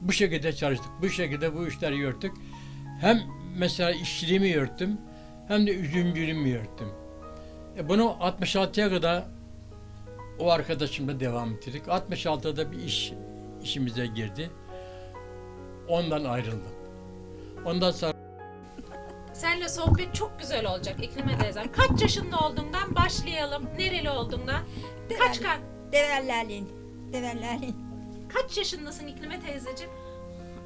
Bu şekilde çalıştık. Bu şekilde bu işleri yürüttük. Hem mesela işçiliğimi yürüttüm hem de üzümcülüğümü yürüttüm. E bunu 66'ya kadar o arkadaşımla devam ettirdik. 66'da bir iş işimize girdi. Ondan ayrıldım. Ondan sonra Seninle sohbet çok güzel olacak İklime teyzem. Kaç yaşında olduğundan başlayalım. Nereli olduğundan. Kaç kaç Devellerlin. Devellerlin. kaç yaşındasın İklime teyzeciğim?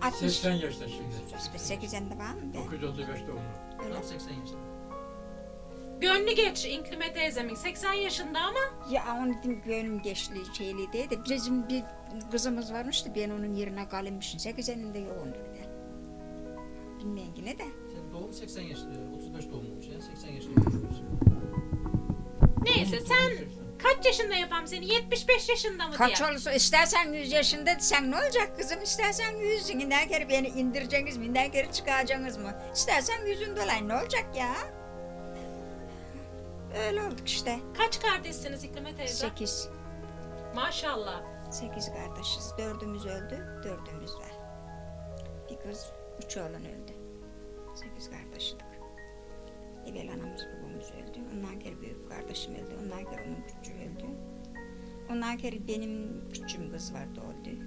60. 80 yaşında şimdi. 8 yaşında var mı be? 935 doğumlu. Öyle. Tam 80 yaşında. Gönlü geç İklime teyzemin. 80 yaşında ama Ya onun dedim gönlüm geçti şeyli diye de bizim bir kızımız varmıştı ben onun yerine kalmışım. 8 yaşında yoğundu bir de. Bilmeyen yine de. Sen doğum 80 yaşında, 35 doğumluymuş ya. 80 yaşında olmuşsun. neyse sen kaç yaşında yapam seni? 75 yaşında mı Kaç diye. olursa istersen 100 yaşında sen ne olacak kızım istersen 100 minden kere beni indireceksiniz minden kere çıkaracaksınız mı? İstersen yüzün dolayı ne olacak ya? Öyle olduk işte. Kaç kardeşsiniz İklime teyze? 8. Maşallah. Sekiz kardeşiz. Dördümüz öldü, dördümüz var. Bir kız, üç oğlan öldü. Sekiz kardeşlik. Evvel anamız babamız öldü. Ondan geri büyük kardeşim öldü. Ondan geri onun küçüğü öldü. Ondan geri benim küçüğüm kız vardı öldü.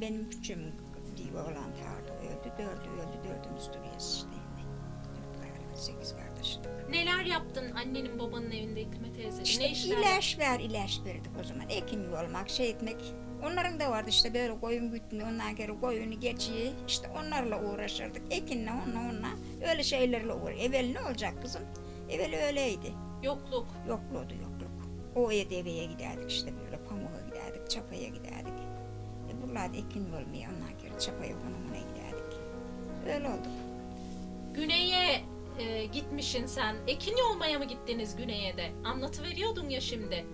Benim küçüğüm diye oğlan vardı öldü. Dördü öldü. Dördümüz duruyoruz işte. Dört kardeş, sekiz Neler yaptın annenin babanın evinde İklime teyze? İşte ne işler ilaç ver, ilaç verdik o zaman. Ekim olmak, şey etmek. Onların da vardı işte böyle koyun gütme, ondan geri koyunu geçiyi. İşte onlarla uğraşırdık. Ekinle, onunla, onunla. Öyle şeylerle uğraş. Evvel ne olacak kızım? Evvel öyleydi. Yokluk. Yokluğdu yokluk. O deveye giderdik işte böyle pamuğa giderdik, çapaya giderdik. E buralarda ekin olmuyor, ondan geri çapaya konumuna giderdik. Öyle oldu. Güney'e e, gitmişsin sen. Ekin yolmaya mı gittiniz Güney'e de? Anlatıveriyordun ya şimdi.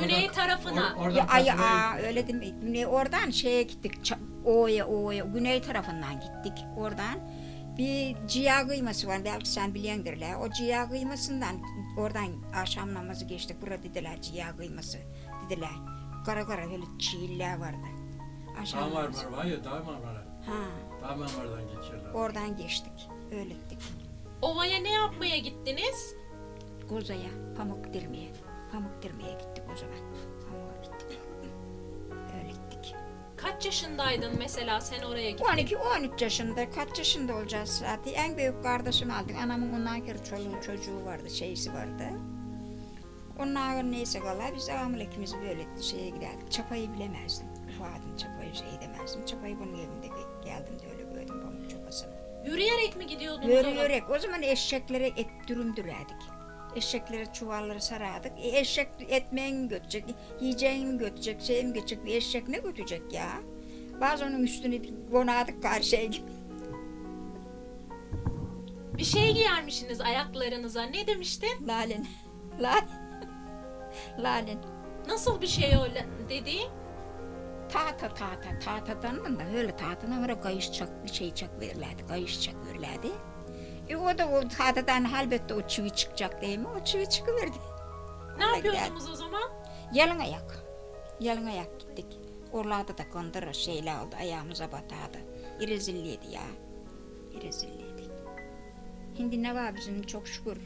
Güney tarafına. Ya ay aa, öyle değil mi? Güney oradan şeye gittik. O'ya O'ya güney tarafından gittik. Oradan bir ciğer kıyması var. Belki sen biliyordur la. O ciğer kıymasından oradan akşam namazı geçtik. Burada dediler ciğer kıyması dediler. Kara kara böyle çiğiller vardı. Akşam Damar namazı- var, var ya damar var. Ha, Damarlardan geçiyorlar. oradan geçtik. Öyle gittik. Ovaya ne yapmaya gittiniz? Kozaya pamuk dirmeye. Pamuk dirmeye gittik o zaman. Pamuğa gittik. Öyle gittik. Kaç yaşındaydın mesela sen oraya gittin? 12-13 yaşında, kaç yaşında olacağız zaten. En büyük kardeşimi aldık. Anamın ondan kere çoluğu çocuğu vardı, şeysi vardı. Onlar neyse valla biz ağamla ikimiz böyle şeye giderdik. Çapayı bilemezdim. Ufadım çapayı şey demezdim. Çapayı bunun evinde ge- geldim de öyle. Yürüyerek mi gidiyordunuz? Yürü ona? yürek. O zaman eşeklere et dürümdürerdik. Eşeklere çuvalları sarardık. E, eşek etmeğini mi götürecek, yiyeceğini mi götürecek, şey mi götürecek, bir eşek ne götürecek ya? Bazen onun üstüne bir konadık karşıya gibi. Bir şey giyermişsiniz ayaklarınıza. Ne demiştin? Lalen. Lalen. Lalen. Nasıl bir şey o dediğin? Tahta tahta tahtadan da öyle tahtadan öyle kayış çak şey çak verirlerdi. Kayış çak verirlerdi. E o da o tahtadan elbette o çivi çıkacak değil mi? O çivi çıkıverdi. Ne Ona yapıyordunuz o zaman? Yalın ayak. Yalın ayak gittik. Oralarda da kandırır şeyler oldu. Ayağımıza batardı. İrezilliydi ya. İrezilliydi. Şimdi ne var bizim çok şükür.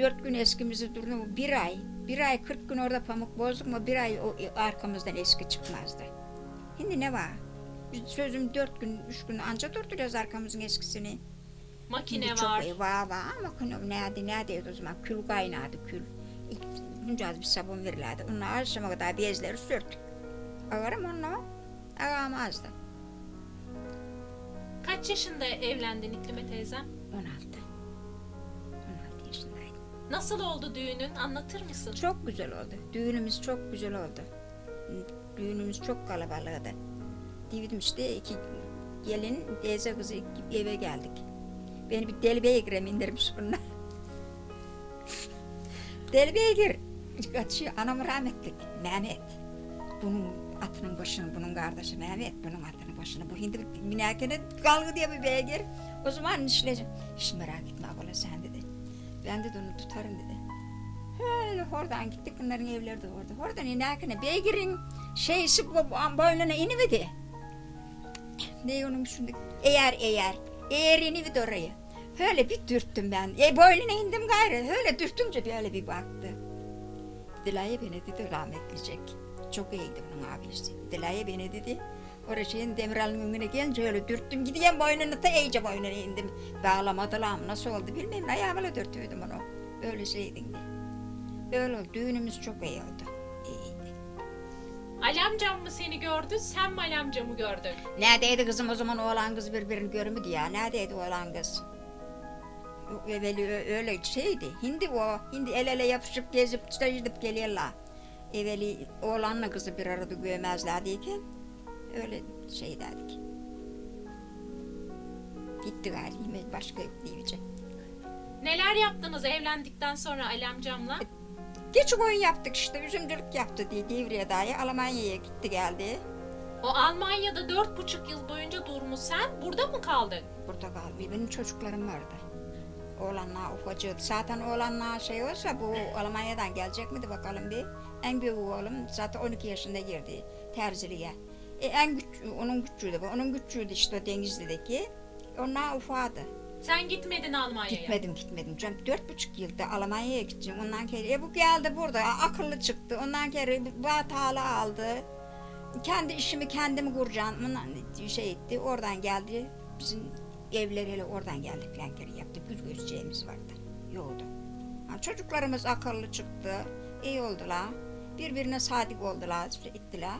Dört gün eskimizi durdu. Bir ay. Bir ay kırk gün orada pamuk bozduk mu bir ay o arkamızdan eski çıkmazdı. Şimdi ne var? Biz sözüm dört gün, üç gün anca durduruyoruz arkamızın eskisini. Makine Şimdi var. Çok var var ama konu nerede neredeydi o zaman kül kaynadı kül. İlk Bunca bir sabun verirlerdi. Onlar akşama kadar bezleri sürttük. Ağarım onu ağamazdı. Kaç yaşında evlendin İklime teyzem? 16. 16 yaşındaydım. Nasıl oldu düğünün? Anlatır mısın? Çok güzel oldu. Düğünümüz çok güzel oldu. Düğünümüz çok kalabalıktı. Dedim işte iki gelin teyze kızı eve geldik. Beni bir deli beygire indirmiş bunlar. deli beygir. Kaçıyor anam rahmetlik Mehmet. Bunun atının başını bunun kardeşi Mehmet bunun atının başını bu hindi binerken kalgı diye bir beygir. O zaman işleyeceğim. Hiç merak etme abla sen dedi. Ben de onu tutarım dedi. Öyle oradan gittik bunların evleri de orada. Oradan inerken beygirin bu bu- boynuna inivedi. Ne onun şimdi? Eğer eğer. Eğer inivedi oraya. Öyle bir dürttüm ben. E boynuna indim gayrı. Öyle dürtünce böyle bir baktı. Dilaya beni dedi rahmetlicek. Çok iyiydi bunun abisi. Dilaya beni dedi. Oraya şeyin Demiral'ın önüne gelince öyle dürttüm. Gideyim boynuna da iyice boynuna indim. Bağlamadılar nasıl oldu bilmiyorum. Ayağımla dürtüyordum onu. Öyle şeydin. Öyle oldu. Düğünümüz çok iyi oldu. İyiydi. Ali amcam mı seni gördü, sen mi Ali amcamı gördün? Neredeydi kızım o zaman oğlan kız birbirini görmüyordu ya. Neredeydi oğlan kız? Evveli öyle şeydi. Hindi o. Hindi el ele yapışıp gezip gidip geliyorlar. Evveli oğlanla kızı bir arada görmezlerdi öyle şey derdik. Gitti galiba başka yok diyecek. Neler yaptınız evlendikten sonra Ali amcamla? Geç oyun yaptık işte üzümcülük yaptı diye Divriye dayı Almanya'ya gitti geldi. O Almanya'da dört buçuk yıl boyunca durmuş sen burada mı kaldın? Burada kaldı. Benim çocuklarım vardı. Oğlanlar ufacık. Zaten oğlanlar şey olsa bu Almanya'dan gelecek miydi bakalım bir. En büyük oğlum zaten 12 yaşında girdi terziliğe. E, en güç, onun güçlüydü. Onun güçlüydü işte Denizli'deki. Onlar ufadı. Sen gitmedin Almanya'ya. Gitmedim gitmedim. Canım dört buçuk yılda Almanya'ya gideceğim. Ondan kere e, bu geldi burada akıllı çıktı. Ondan kere batağla aldı. Kendi işimi kendimi kuracağım. Ondan şey etti. Oradan geldi. Bizim evler hele oradan geldi falan kere yaptı. Gül gözeceğimiz vardı. Yoldu. Ha, çocuklarımız akıllı çıktı. iyi oldular. Birbirine sadık oldular. Ettiler.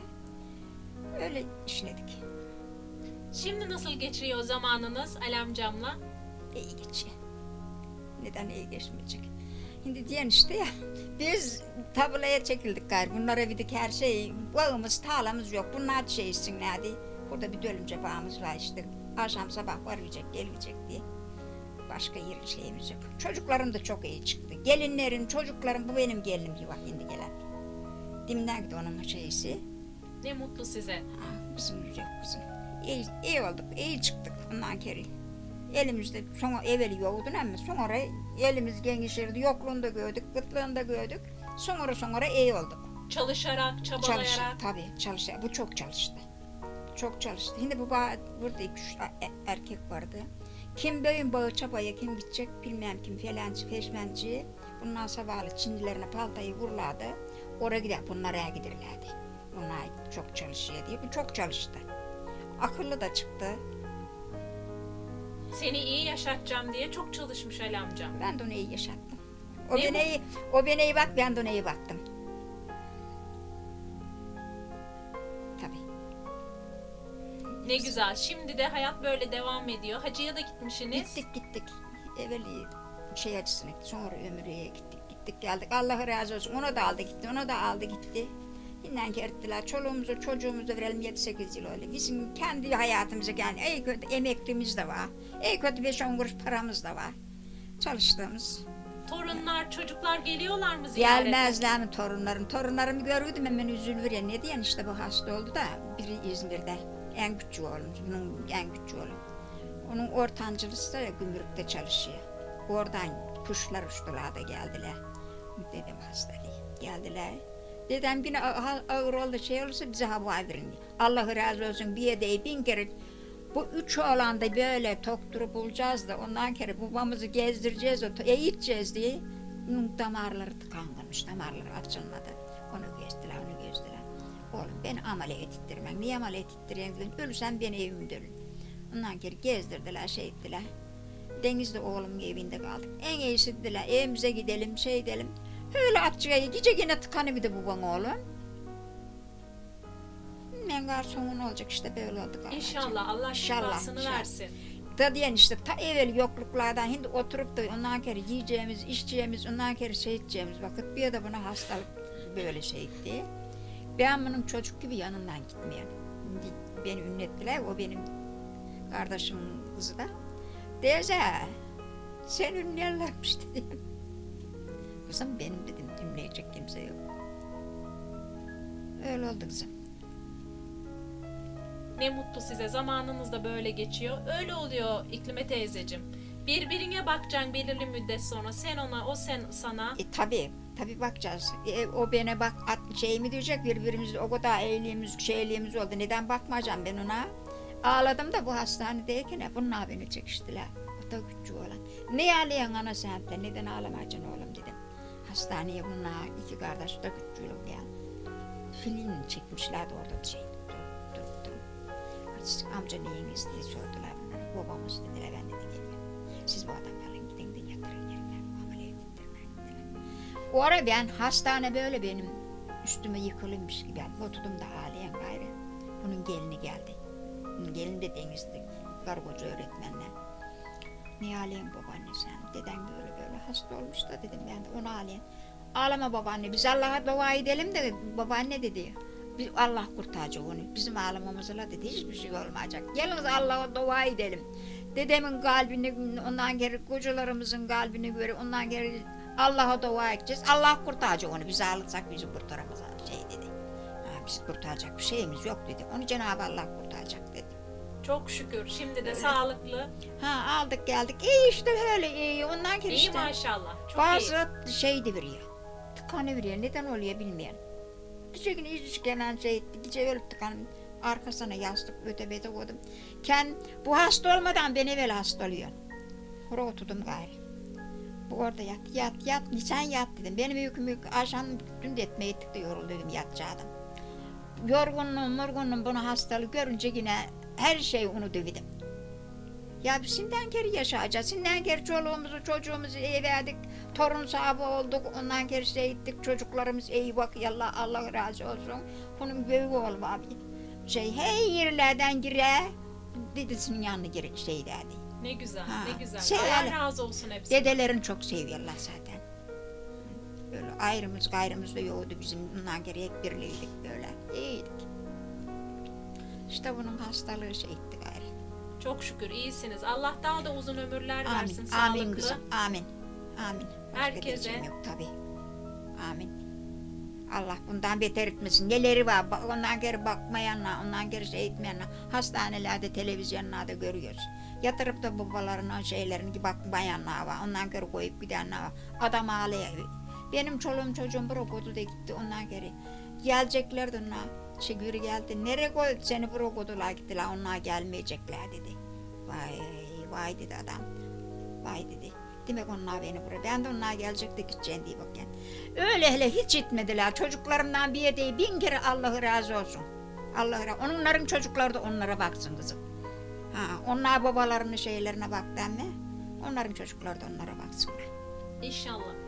Öyle işledik. Şimdi nasıl geçiyor zamanınız Ali amcamla? iyi geçiyor. Neden iyi geçmeyecek? Şimdi diyen işte ya, biz tabulaya çekildik gayrı. Bunlara bidik her şey, bağımız, tarlamız yok. Bunlar şey etsinlerdi. Burada bir dölümce bağımız var işte. Akşam sabah varacak, gelecek diye. Başka yer şeyimiz yok. Çocuklarım da çok iyi çıktı. Gelinlerim, çocuklarım, bu benim gelinim bir bak şimdi gelen. Dimden gitti onun şeysi. Ne mutlu size. Ha, bizim güzel kızım. İyi, iyi olduk, iyi çıktık ondan kere. Elimizde sonra evveli yoktu ama sonra elimiz genişledi, yokluğunu da gördük, kıtlığını da gördük. Sonra sonra iyi olduk. Çalışarak, Çalış, çabalayarak. tabii çalıştı. Bu çok çalıştı. Çok çalıştı. Şimdi bu bağ, burada iki üç e- erkek vardı. Kim böğün bağı çabaya kim gidecek bilmem kim felancı feşmenci. Bundan sabahlı Çinlilerine paltayı vurlardı. Oraya gider bunlara giderlerdi. Bunlar çok çalışıyor diye. Bu çok çalıştı. Akıllı da çıktı. Seni iyi yaşatacağım diye çok çalışmış Ali amcam. Ben de onu iyi yaşattım. O Ne beni iyi, o beni iyi bak, ben de ona iyi baktım. Tabii. Ne güzel. Şimdi de hayat böyle devam ediyor. Hacıya da gitmişsiniz. Gittik gittik. Evveli şey açısına gittik. Sonra ömrüye gittik. Gittik geldik. Allah razı olsun. Onu da aldı gitti. Onu da aldı gitti. İnden ettiler. Çoluğumuzu çocuğumuzu verelim 7-8 yıl öyle. Bizim kendi hayatımıza yani iyi kötü emeklimiz de var. İyi kötü 5-10 kuruş paramız da var. Çalıştığımız. Torunlar, çocuklar geliyorlar mı ziyarete? Gelmezler mi torunlarım? Torunlarımı görürdüm hemen üzülür ya. Ne diyen işte bu hasta oldu da biri İzmir'de. En küçük oğlum, bunun en küçük oğlum. Onun ortancılısı da gümrükte çalışıyor. Oradan kuşlar uçtular da geldiler. Dedim hastalığı. Geldiler. Dedem a- ağır oldu şey olursa bize haber verin. Allah razı olsun bir yerde bin kere bu üç oğlan da böyle tokturu bulacağız da ondan kere babamızı gezdireceğiz, eğiteceğiz diye bunun damarları tıkanmış, damarları açılmadı. Onu gezdiler, onu gezdiler. Oğlum ben ameliyat ettirmem. Niye ameliyat ettireyim dedim. Ölürsem beni evimde ölün. Ondan kere gezdirdiler, şey ettiler. Denizde oğlumun evinde kaldık. En iyisi dediler evimize gidelim, şey edelim. Öyle atçıya gece yine tıkanıverdi babam oğlum. Ben garsonun olacak işte böyle oldu galiba. İnşallah Allah İnşallah, şifasını inşallah. versin. Da diyen işte ta evvel yokluklardan şimdi oturup da ondan kere yiyeceğimiz, içeceğimiz, ondan kere şey edeceğimiz vakit bir de buna hastalık böyle şey etti. Ben bunun çocuk gibi yanından gitmiyorum. Beni ünlettiler, o benim kardeşimin kızı da. Teyze, sen ünlerlermiş dedim. Kızım benim dedim, ünleyecek kimse yok. Öyle oldu kızım. Ne mutlu size. Zamanınız da böyle geçiyor. Öyle oluyor İklime teyzecim. Birbirine bakacaksın belirli müddet sonra. Sen ona, o sen sana. E tabi, tabi bakacağız. E, o bana bak at, şey mi diyecek birbirimiz o kadar iyiliğimiz, şeyliğimiz oldu. Neden bakmayacağım ben ona? Ağladım da bu hastanedeyken bunlar beni çekiştiler. O da küçük olan. Ne ağlayan ana sen de neden ağlamayacaksın oğlum dedim. Hastaneye bunlar iki kardeş de küçüğüm ya. Film çekmişlerdi orada şey. Durup durup durup. Amca neyiniz diye sordular bunlar. Babamız dediler ben dedi geliyorum. Siz bu adam falan gidin de yatırın yerine. Ameliyat ettirmeyin dediler. O ara ben hastane böyle benim üstüme yıkılmış gibi. Ben oturdum da ağlayan gayrı. Bunun gelini geldi. Bunun gelini de denizdi. Kargocu öğretmenle. Niye ağlayan babaanne sen? Deden böyle hasta olmuş da dedim ben onu ağlayan. Ağlama babaanne biz Allah'a dua edelim de babaanne dedi. Biz Allah kurtaracak onu. Bizim ağlamamızla dedi hiçbir şey olmayacak. Gelin Allah'a dua edelim. Dedemin kalbini, ondan geri kocalarımızın kalbini göre, ondan geri Allah'a dua edeceğiz. Allah kurtaracak onu. Biz ağlatsak bizi kurtaramaz şey dedi. Ha, biz kurtaracak bir şeyimiz yok dedi. Onu Cenab-ı Allah kurtaracak dedi. Çok şükür. Şimdi de sağlıklı. Ha aldık geldik. İyi işte öyle iyi. Ondan İyi işte. maşallah. Çok iyi. Bazı şey de veriyor. Tıkanı veriyor. Neden oluyor bilmiyorum. Gece günü hiç gelen şey. Gece öyle tıkan arkasına yastık öte bete koydum. Ken bu hasta olmadan ben evvel hasta oluyorum. Oraya oturdum gayrı. Bu orada yat, yat, yat, sen yat dedim. Benim yüküm yük, akşam dün de etmeye ettik de yoruldum, yatacaktım. Yorgunluğum, morgunluğum bunu hastalık görünce yine her şeyi unutuverdim. Ya biz şimdiden geri yaşayacağız. Şimdiden geri çoluğumuzu, çocuğumuzu iyi verdik. Torun sahibi olduk. Ondan geri şey ettik. Çocuklarımız iyi bak. Allah, Allah razı olsun. Bunun büyüğü oğlum abi. Şey, hey yerlerden gire. Dedesinin yanına gire şey derdi. Ne güzel, Ha, ne güzel. şey Allah razı olsun hepsine. Dedelerin çok seviyorlar zaten. Böyle ayrımız gayrımız da yoktu bizim. Bundan geri hep birliydik böyle. İyiydik. İşte bunun hastalığı şey etti gayrı. Çok şükür iyisiniz. Allah daha da uzun ömürler Amin. versin. Amin sağlıklı. kızım. Amin. Amin. Başka Herkese. yok tabii. Amin. Allah bundan beter etmesin. Neleri var? Ondan geri bakmayanlar, ondan geri şey etmeyenler. Hastanelerde, televizyonlarda görüyoruz. Yatırıp da babalarının şeylerini bakmayanlar var. Ondan geri koyup gidenler var. Adam ağlıyor. Benim çoluğum çocuğum brokodu da gitti ondan geri. Geleceklerdi onlar. Şigür geldi. Nereye koy seni brokodular gittiler. Onlar gelmeyecekler dedi. Vay vay dedi adam. Vay dedi. Demek onlar beni buraya. Ben de onlar gelecek de gideceğim diye bakayım. Öyle hele hiç gitmediler. Çocuklarımdan bir değil bin kere Allah'ı razı olsun. Allah'ı razı Onların çocukları da onlara baksın kızım. Ha, onlar babalarının şeylerine bak mi? Onların çocukları da onlara baksınlar. İnşallah.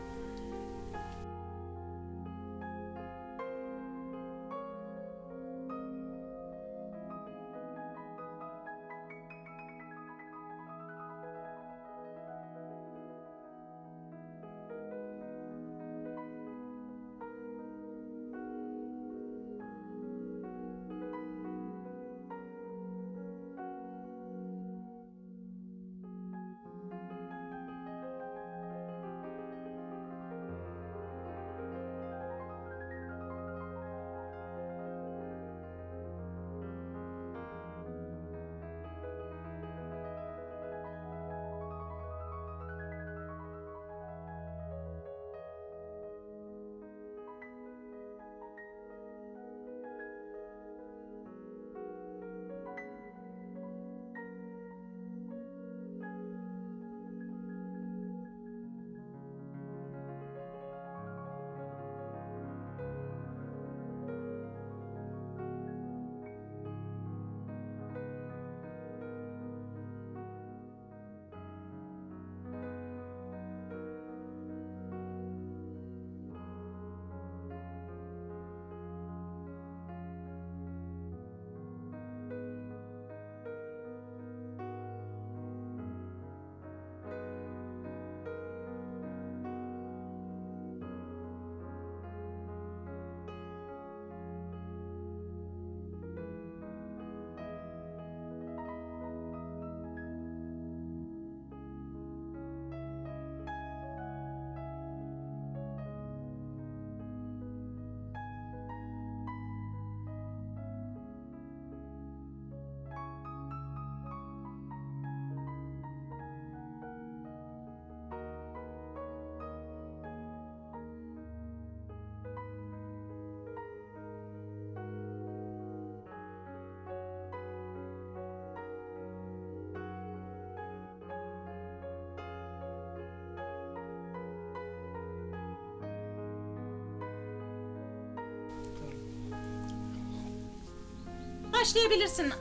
Başlayabilirsin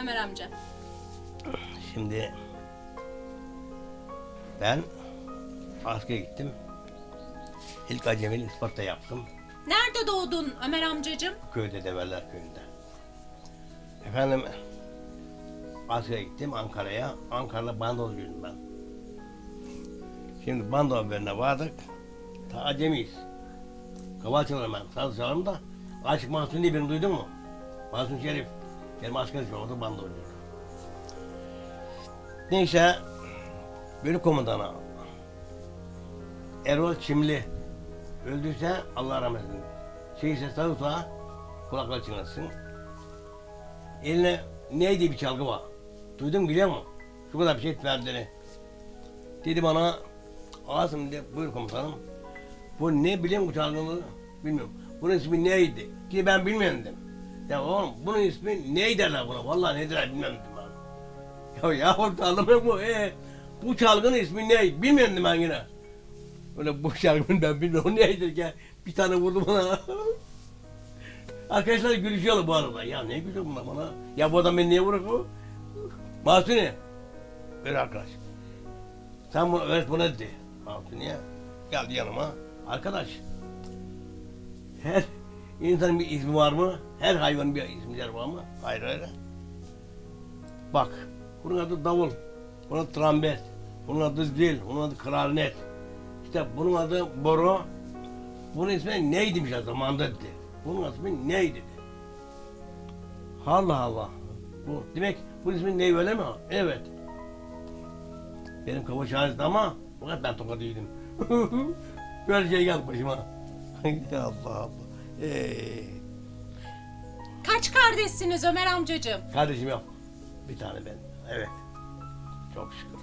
Ömer amca. Şimdi ben askere gittim. İlk acemeli Isparta yaptım. Nerede doğdun Ömer amcacığım? Köyde Develler köyünde. Efendim askere gittim Ankara'ya. Ankara'da bandolcuydum ben. Şimdi bando haberine vardık. Ta acemiyiz. Kaval çalarım ben. Saz çalarım da. Aşık Mahsun diye birini duydun mu? Mahsun Şerif. Benim askerim orada bandolcu. Neyse bölük komutanı Erol Çimli öldüyse Allah rahmet eylesin. Şeyse sağırsa kulakları çınlasın. Eline neydi bir çalgı var. Duydun biliyor musun? Şu kadar bir şey verdiğini. Dedi bana Asım dedi buyur komutanım. Bu ne musun bu çalgını? Bilmiyorum. Bunun ismi neydi? Ki ben bilmiyorum dedim. Ya oğlum bunun ismi ney derler buna? Vallahi ne derler bilmem ben. Ya ya orada anlamıyor mu? Ee, bu çalgının ismi ne? Bilmiyorum ben yine. Öyle bu şarkının ben bilmiyorum neydir ki. Bir tane vurdu bana. Arkadaşlar gülüşüyorlar bu arada. Ya ne gülüyor bunlar bana? Ya bu adam beni niye vurur bu? Mahsuni. Ver arkadaş. Sen bunu öğret buna dedi. Mahsuni'ye. Geldi yanıma. Arkadaş. Her insanın bir ismi var mı? Her hayvanın bir ismi var mı? Hayır hayır. Bak. Bunun adı davul. Bunun adı trompet. Bunun adı zil. Bunun adı klarnet. İşte bunun adı boru. Bunun ismi neydimiş o zamanda dedi. Bunun ismi neydi. Allah Allah. Bu, demek bunun ismi ney öyle mi? Evet. Benim kafa şahit ama fakat ben tokat değilim. Böyle şey geldi başıma. Allah Allah. Ee, Kaç kardeşsiniz Ömer amcacığım? kardeşim yok. Bir tane ben. Evet. Çok şükür.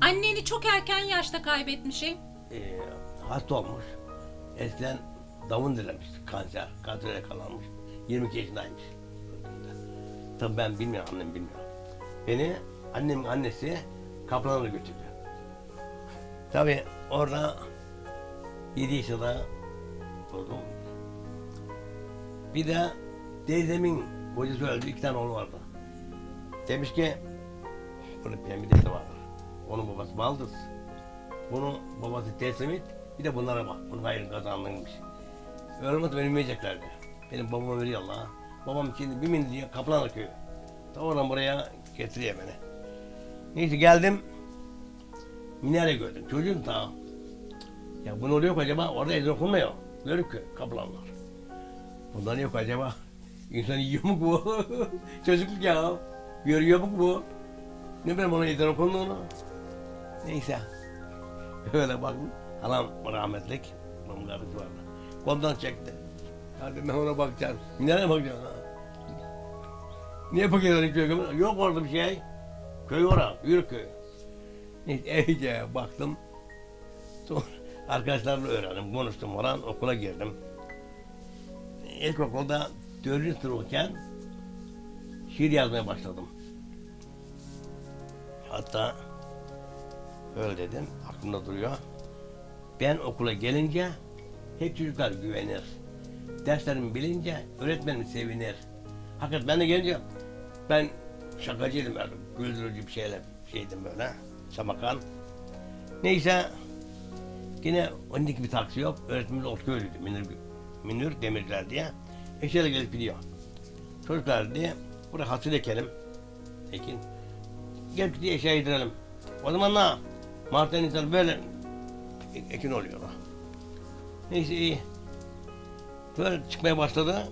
Anneni çok erken yaşta kaybetmişim. Ee, hasta olmuş. Eskiden davun dilemiş. Kanser. Kansere yakalanmış. 22 yaşındaymış. Tabii ben bilmiyorum, annem bilmiyor. Beni annemin annesi Kaplan'a götürdü. Tabii orada 7 yaşında oldum. Bir de teyzemin kocası öldü. iki tane oğlu vardı. Demiş ki bunun pembe dede vardır. Onun babası Baldız. Bunun babası Teslimit. Bir de bunlara bak. Bunun hayrın kazandığıymış. Ölmez ölmeyeceklerdi. Benim babama veriyor Allah. Babam şimdi bir min diye Kaplanlı köyü. Ta oradan buraya getiriyor beni. Neyse geldim. Minare gördüm. Çocuğum ta. Ya bunu oluyor acaba? Orada ezan okunmuyor. Görük ki Bundan yok acaba? İnsan yiyor mu bu? Çocukluk ya. Görüyor mu bu? Ne bileyim ona ezan okunduğunu. Neyse. Öyle baktım. Halam rahmetlik. Babam karısı vardı. Koldan çekti. Hadi ben ona bakacağım. Nereye bakacağım? Ha? Niye bakıyorsun köye? Yok orada bir şey. Köy orada. Yürü köy. Neyse iyice baktım. Sonra arkadaşlarla öğrendim. Konuştum falan. Okula girdim. İlkokulda dördüncü sınıfken şiir yazmaya başladım. Hatta öyle dedim. Aklımda duruyor. Ben okula gelince hep çocuklar güvenir. Derslerimi bilince öğretmenim sevinir. Hakikaten ben de gelince ben şakacıydım böyle. Güldürücü bir şeyler şeydim böyle. Samakan. Neyse yine ondaki bir taksi yok. Öğretmenimiz Otköylü'ydü. Minür, Minür Demirciler diye. Eşeğle gelip gidiyor. Çocuklar diye buraya hasıl ekelim. Ekin. Gelip diye eşeğe yedirelim. O zaman ne? Mart'tan insan böyle e- ekin oluyor. Neyse iyi. Böyle çıkmaya başladı.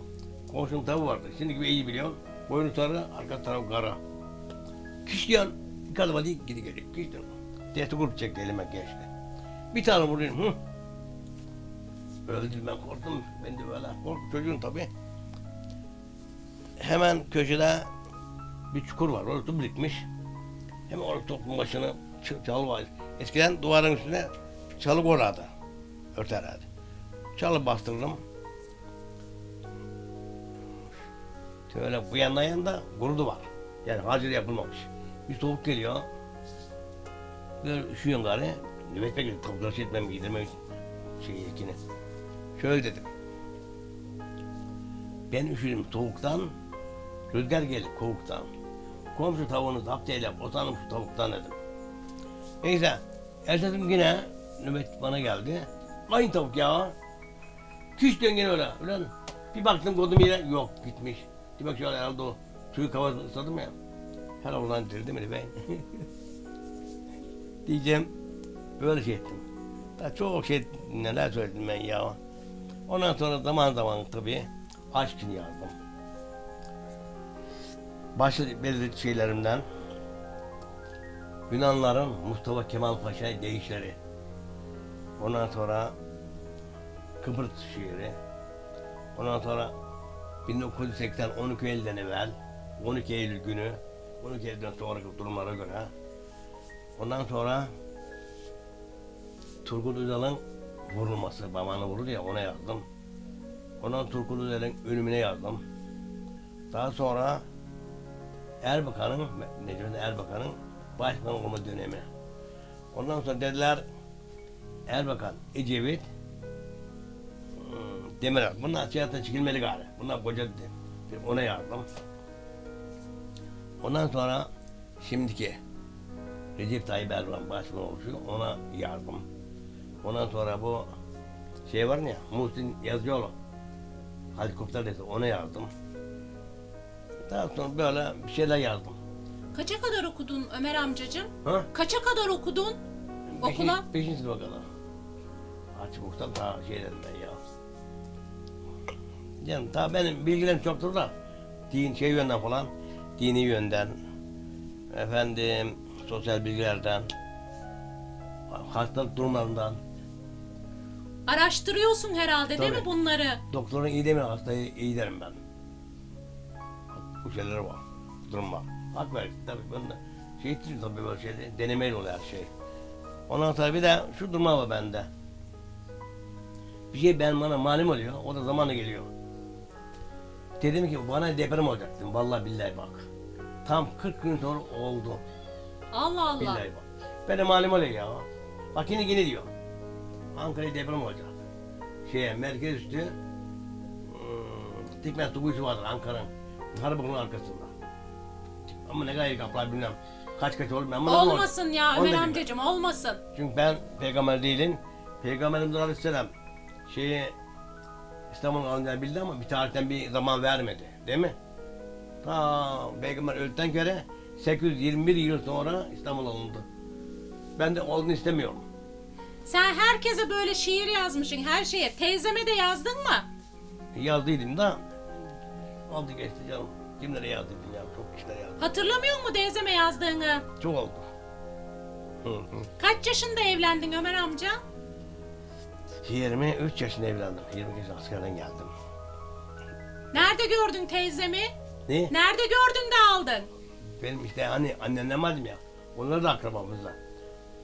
Komşum tavuğu vardı. Şimdi gibi iyi biliyorum. Boynu sarı, arka tarafı kara. Kişiyan bir kalıma değil gidi geliyor. Kişiyan. Dehti grup çekti elime geçti. Bir tane vurayım. Hı. Öldüm ben korktum. Ben de böyle korktum. Çocuğum tabii. Hemen köşede bir çukur var. Orası birikmiş. Hemen orada toplum başını çalı var. Eskiden duvarın üstüne çalı koyardı. Örterlerdi. Çalı bastırdım. Şöyle bu yandan yanında gurudu var. Yani hazır yapılmamış. Bir soğuk geliyor. Böyle üşüyorum gari. Nöbet bekledim. Tavukları şey etmem, giydirmem şey ekini. Şöyle dedim. Ben üşüdüm soğuktan, Rüzgar geldi kovuktan. Komşu tavuğunu zapt eyle, utanım şu tavuktan dedim. Neyse, ertesi yine nöbet bana geldi. Aynı tavuk ya. Küç dön gene öyle. Ulan bir baktım kodum yine yok gitmiş. Demek şöyle herhalde o suyu kavanoz ısladım ya. Her oradan dirdi mi ben? Diyeceğim böyle şey ettim. Daha çok şey neler söyledim ben ya. Ondan sonra zaman zaman tabii aşkını yazdım. Başlı belirli şeylerimden Yunanların Mustafa Kemal Paşa deyişleri. Ondan sonra Kıbrıs şiiri. Ondan sonra 1980 12 Eylül'den evvel 12 Eylül günü 12 Eylül'den sonraki durumlara göre ondan sonra Turgut Özal'ın vurulması, babana vuruldu ya ona yazdım. Ondan Turgut Özal'ın ölümüne yazdım. Daha sonra Erbakan'ın, Necmi Erbakan'ın başbakan olma dönemi. Ondan sonra dediler Erbakan, Ecevit, hmm, Demirel. Bunlar siyasete çekilmeli gari. Bunlar koca. Ona yardım. Ondan sonra şimdiki Recep Tayyip Erdoğan başbakan oluşuyor. Ona yardım. Ondan sonra bu şey var ya Muhsin Yazıcıoğlu helikopter dedi ona yardım. Daha sonra böyle bir şeyler yazdım. Kaça kadar okudun Ömer amcacığım? Ha? Kaça kadar okudun? Okula? Beşinci, sınıfa kadar. Açık uçtan daha şey dedim ben ya. Canım daha benim bilgilerim çoktur da. Din şey yönden falan. Dini yönden. Efendim sosyal bilgilerden. Hastalık durumlarından. Araştırıyorsun herhalde değil mi Tabii. bunları? Doktorun iyi demiyor hastayı iyi derim ben. Bu şeyleri var. Durum var. Hak ver. Tabii ben de şey ettim tabii böyle şeyde. Denemeyle oluyor her şey. Ondan sonra bir de şu durma var bende. Bir şey ben bana malum oluyor. O da zamanı geliyor. Dedim ki bana deprem olacak dedim. Vallahi billahi bak. Tam 40 gün sonra oldu. Allah Allah. Billahi bak. Ben de malum oluyor ya. Bak yine yine diyor. Ankara'ya deprem olacak. Şeye merkez üstü hmm, Dikmen Tuguyusu vardır Ankara'nın. Harbikun'un arkasında. Ama ne kadar kaplar bilmem. Kaç kaç olur ben Olmasın ya Onu da Ömer amcacığım olmasın. Çünkü ben peygamber değilim. Peygamberimiz Aleyhisselam şeyi İstanbul'un alınacağını bildi ama bir tarihten bir zaman vermedi. Değil mi? Ta peygamber öldükten göre 821 yıl sonra İstanbul alındı. Ben de olduğunu istemiyorum. Sen herkese böyle şiir yazmışsın her şeye. Teyzeme de yazdın mı? Yazdıydım da oldu geçti canım. Kimlere yazdıydım ya? Çok kişilere yazdım. Hatırlamıyor musun teyzeme yazdığını? Çok oldu. Hı hı. Kaç yaşında evlendin Ömer amca? 23 yaşında evlendim. 20 yaşında askerden geldim. Nerede gördün teyzemi? Ne? Nerede gördün de aldın? Benim işte hani annemle vardım ya. Onlar da akrabamızda.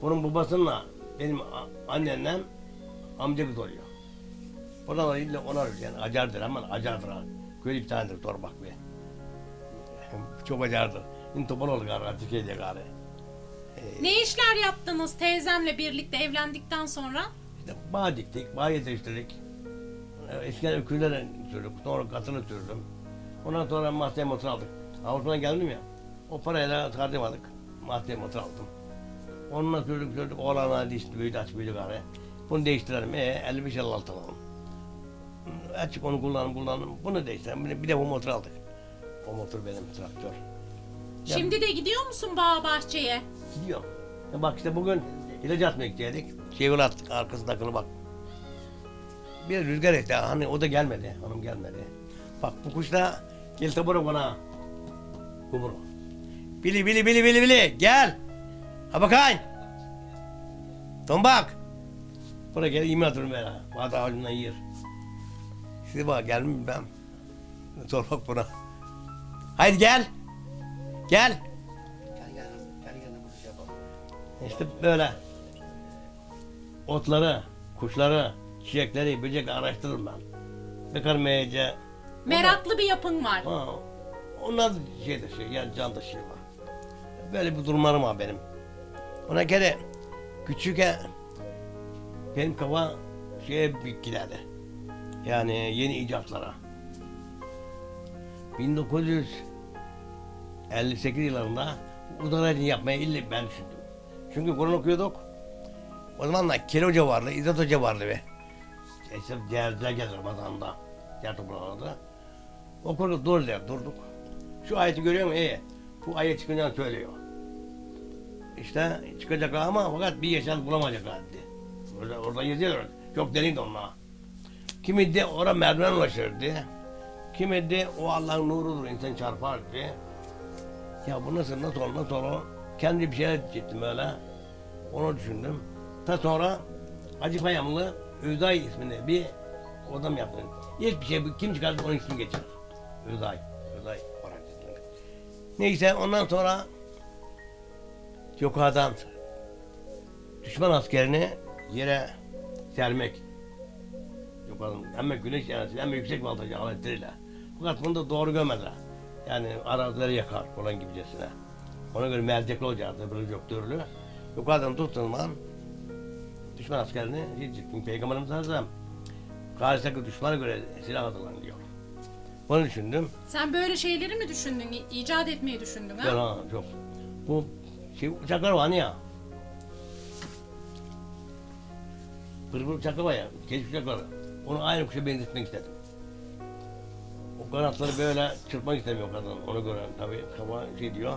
Bunun babasıyla benim a- annemle amca kız oluyor. Oradan da illa ona öyle yani acardır ama acardır ha. Köylü bir tanedir torbak be. Çok acardır. Şimdi topal oldu gari Türkiye'de gari. Ne işler yaptınız teyzemle birlikte evlendikten sonra? İşte bağ diktik, bağ yetiştirdik. Ee, Eskiden öküzlere sürdük, sonra katını sürdüm. Ondan sonra mahzene motor aldık. Avrupa'dan geldim ya, o parayla harcamadık. Mahzene motor aldım. Onunla sürdük sürdük, oğlanlar dişti, büyüdü, aç büyüdü gari. Bunu değiştirelim, ee 55 56 alalım. Açık onu kullanım kullanım, bunu değiştirelim. Bir de, bir de bu motor aldık. O motor benim traktör. Ya- Şimdi de gidiyor musun bağ bahçeye? Gidiyor. Ya bak işte bugün ilaç atmaya gidecektik. Çevir attık arkasındakini bak. Bir rüzgar etti. Hani o da gelmedi. Hanım gelmedi. Bak bu kuş da gel tabura bana. Kumru. Bili bili bili bili bili gel. Ha bakayım. Tombak. Buraya gel yemin atıyorum ben. ha. Bazı ağacından yer. Şimdi bak gelmem ben. Sor bak buna. Haydi gel. Gel. İşte böyle otları, kuşları, çiçekleri, böcekleri araştırırım ben. Bakarım iyice. Meraklı bir yapın var. Ha, onlar da şeydir şey, yani can taşıyor var. Böyle bir durumlarım var benim. Ona kere küçükken benim kafa şeye bir giderdi. Yani yeni icatlara. 58 yıllarında uzun yapmaya illa ben düşündüm. Çünkü Kur'an okuyorduk. O zamanlar Keli Hoca vardı, İzzet Hoca vardı ve işte diğerler geldi Ramazan'da, diğer topraklarda. Okuduk, dur der, durduk. Şu ayeti görüyor musun? İyi. Bu ayet çıkınca söylüyor. İşte çıkacaklar ama fakat bir yaşam bulamayacaklar dedi. Orada, orada yazıyor. Çok derin de onlar. Kimi de oraya merdiven ulaşırdı. Kimi de o Allah'ın nurudur insan çarpar dedi. Ya bu nasıl nasıl olur nasıl olur? Kendi bir şeyler ettim öyle. Onu düşündüm. Ta sonra Hacı Payamlı Öday isminde bir odam yaptım. İlk bir şey kim çıkardı onun ismini. Öday olarak ismini. Neyse ondan sonra yukarıdan düşman askerini yere sermek. Yukarıdan hem güneş enerjisi hem yüksek voltaj aletleriyle. Fakat bunu da doğru görmediler. Yani arazileri yakar falan gibicesine. Ona göre mercekli olacaktı, böyle yok türlü. Yukarıdan tuttuğum zaman düşman askerini gittim. Peygamberimiz Hazreti karşıdaki düşmana göre silah hazırlan diyor. Bunu düşündüm. Sen böyle şeyleri mi düşündün? İcat etmeyi düşündün Ben ha? ha çok. Bu şey uçaklar var hani ya. Pırpır uçaklar var ya, keş uçakları. Onu aynı kuşa benzetmek istedim. O kanatları böyle çırpmak istemiyor kadın. Ona göre tabii kava şey diyor.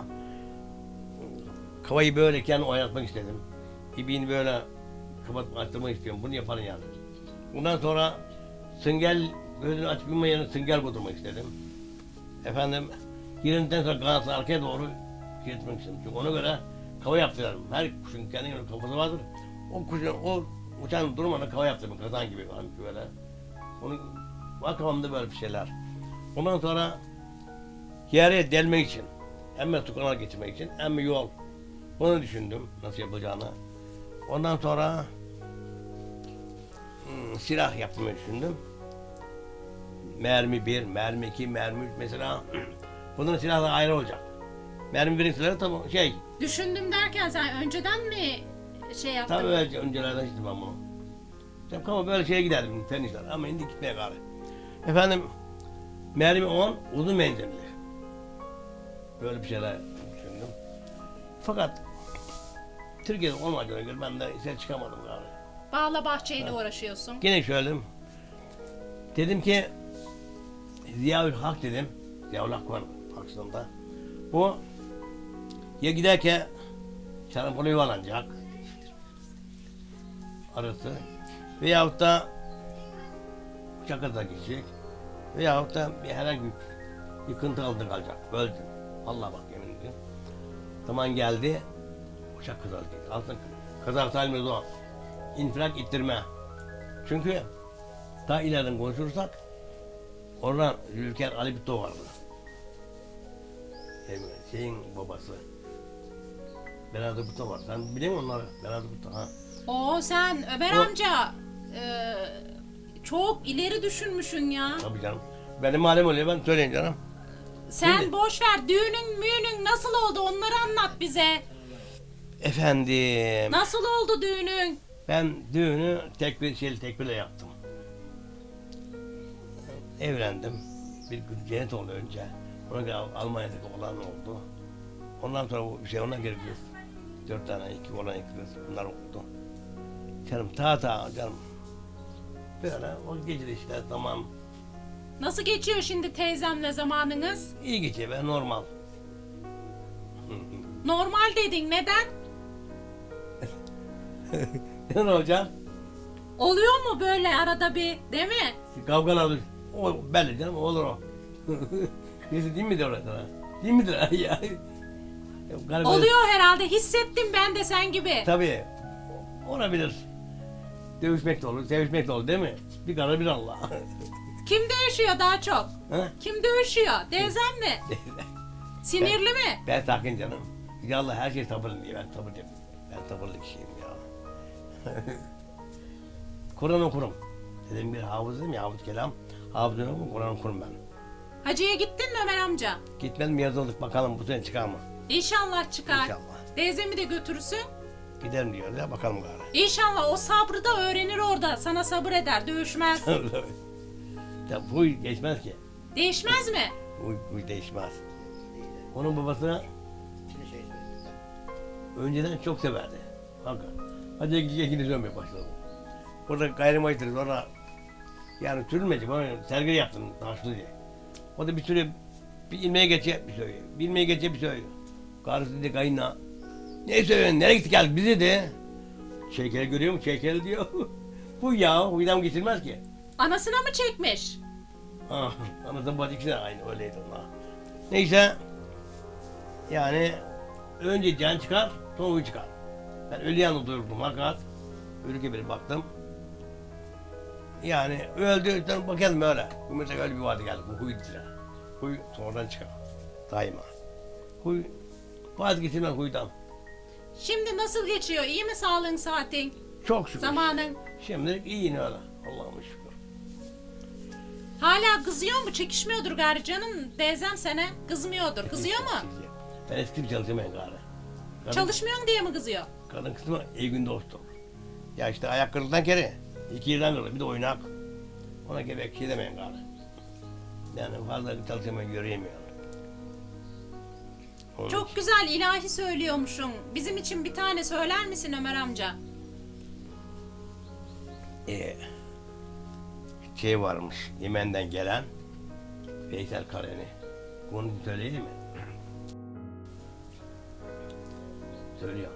Kavayı böyle kendi oynatmak istedim. İbiğini böyle kapat açtırmak istiyorum. Bunu yaparım yani. Bundan sonra süngel gözünü açıp yummayanı süngel kurdurmak istedim. Efendim Yerinden sonra kanatı arkaya doğru gitmek istedim. Çünkü ona göre kava yaptırıyorum. Her kuşun kendine göre kafası vardır. O kuşun, o uçan durmadan kava yaptırdım. Kazan gibi falan böyle. Onu, var kafamda böyle bir şeyler. Ondan sonra yere delmek için, hem de tukana geçirmek için, hem de yol. Bunu düşündüm nasıl yapacağını. Ondan sonra hmm, silah yapmayı düşündüm. Mermi bir, mermi iki, mermi üç mesela. Bunların silahları ayrı olacak. Mermi birin silahı tabi şey, Düşündüm derken sen önceden mi şey yaptın? tabi öyle öncelerden işte ben bunu. Tabii ama böyle şeye giderdim fen işler ama şimdi gitmeye gari. Efendim, mermi 10, uzun menzilli. Böyle bir şeyler düşündüm. Fakat Türkiye'de olmadığına göre ben de ses çıkamadım gari. Bağla bahçeyle uğraşıyorsun. Gene söyledim. Dedim ki Ziyaül Hak dedim. Ziyaül Hak var aslında. Bu ya giderken Çanakkale yuvarlanacak. Arası. Veyahut da Çakır'da geçecek. Veyahut da bir herhangi bir yıkıntı altında kalacak. Dedim. Allah bak yemin ediyorum. Zaman geldi. Uçak kazası geldi. Altın kazası halimiz o. İnfilak ittirme. Çünkü daha ileriden konuşursak oradan Zülker Ali Bitto vardı. Şey, Şeyin babası. Beladı Bitto var. Sen biliyor musun onları? Beladı Bitto ha. Oo sen Ömer O- amca e, çok ileri düşünmüşsün ya. Tabii canım. Benim malum oluyor ben söyleyeyim canım. Sen Şimdi- boş ver düğünün müğünün nasıl oldu onları anlat bize. Efendim. Nasıl oldu düğünün? Ben düğünü tek bir şeyle tek birle yaptım. Evlendim. Bir kız cennet oldu önce. Ona göre Almanya'daki olan oldu. Ondan sonra bu bir şey ona göre kız. Dört tane iki olan iki kız bunlar oldu. Canım ta ta canım. Böyle o de işte tamam. Nasıl geçiyor şimdi teyzemle zamanınız? iyi geçiyor be normal. Normal dedin neden? ne olacak? Oluyor mu böyle arada bir değil mi? Kavgalar olur. O belli canım olur o. Neyse değil midir orada? Değil midir ya? Galiba- Oluyor herhalde hissettim ben de sen gibi. Tabii. Olabilir. Dövüşmek de olur, sevişmek de olur değil mi? Bir karar bir Allah. Kim dövüşüyor daha çok? Ha? Kim dövüşüyor? Teyzem mi? Sinirli mi? ben sakin canım. Ya Allah her şey sabırlı diye ben sabırlıyım. Ben sabırlı kişiyim ya. Kur'an okurum. Dedim bir hafızım ya hafız kelam. Hafızım okurum, Kur'an okurum ben. Hacıya gittin mi Ömer amca? Gitmedim yazıldık bakalım bu sene çıkar mı? İnşallah çıkar. İnşallah. Teyzemi de götürürsün. Giderim diyor ya bakalım gari. İnşallah o sabrı da öğrenir orada. Sana sabır eder, dövüşmez. ya bu geçmez ki. Değişmez mi? Bu, bu değişmez. Onun babası önceden çok severdi. Hakikaten. Hadi ikini dönmeye başladı. Burada gayrimaytır sonra yani sürülmedi. Bana sergi yaptım taşlı diye. O da bir süre bir ilmeğe geçe bir söylüyor. Bir ilmeğe geçe bir söylüyor. Karısı dedi kayınla. Ne söylüyorsun? Nereye gittik geldik bizi de. Şeker görüyor musun? Şeker diyor. Bu ya. Huydan geçirmez ki. Anasına mı çekmiş? Ah, anasının bacısı da aynı öyleydi onlar. Neyse. Yani önce can çıkar, sonra huy çıkar. Ben ölü yanında durdum fakat ölü gibi baktım. Yani öldü, ben bakalım öyle. Bu mesela öyle bir vardı geldi, bu huy dile. Huy sonradan çıkar. Daima. Huy, vazgeçilmez huydan. Şimdi nasıl geçiyor? İyi mi sağlığın saatin? Çok şükür. Zamanın? Şimdi iyi yine öyle. Allah'ıma şükür. Hala kızıyor mu? Çekişmiyordur gari canım. Teyzem sene kızmıyordur. Kızıyor mu? Ben eski bir çalışamayın gari. Kadın- Çalışmıyorsun diye mi kızıyor? Kadın kısmı iyi gün dostum. Ya işte ayak kırıldan kere. iki yerden kırılır. Bir de oynak. Ona gerek şey demeyin gari. Yani fazla çalışamayın göremiyorum. Onun için- Çok güzel ilahi söylüyormuşsun. Bizim için bir tane söyler misin Ömer amca? Ee, şey varmış Yemen'den gelen Veysel Kareni. Bunu söyleyeyim mi? Söylüyor.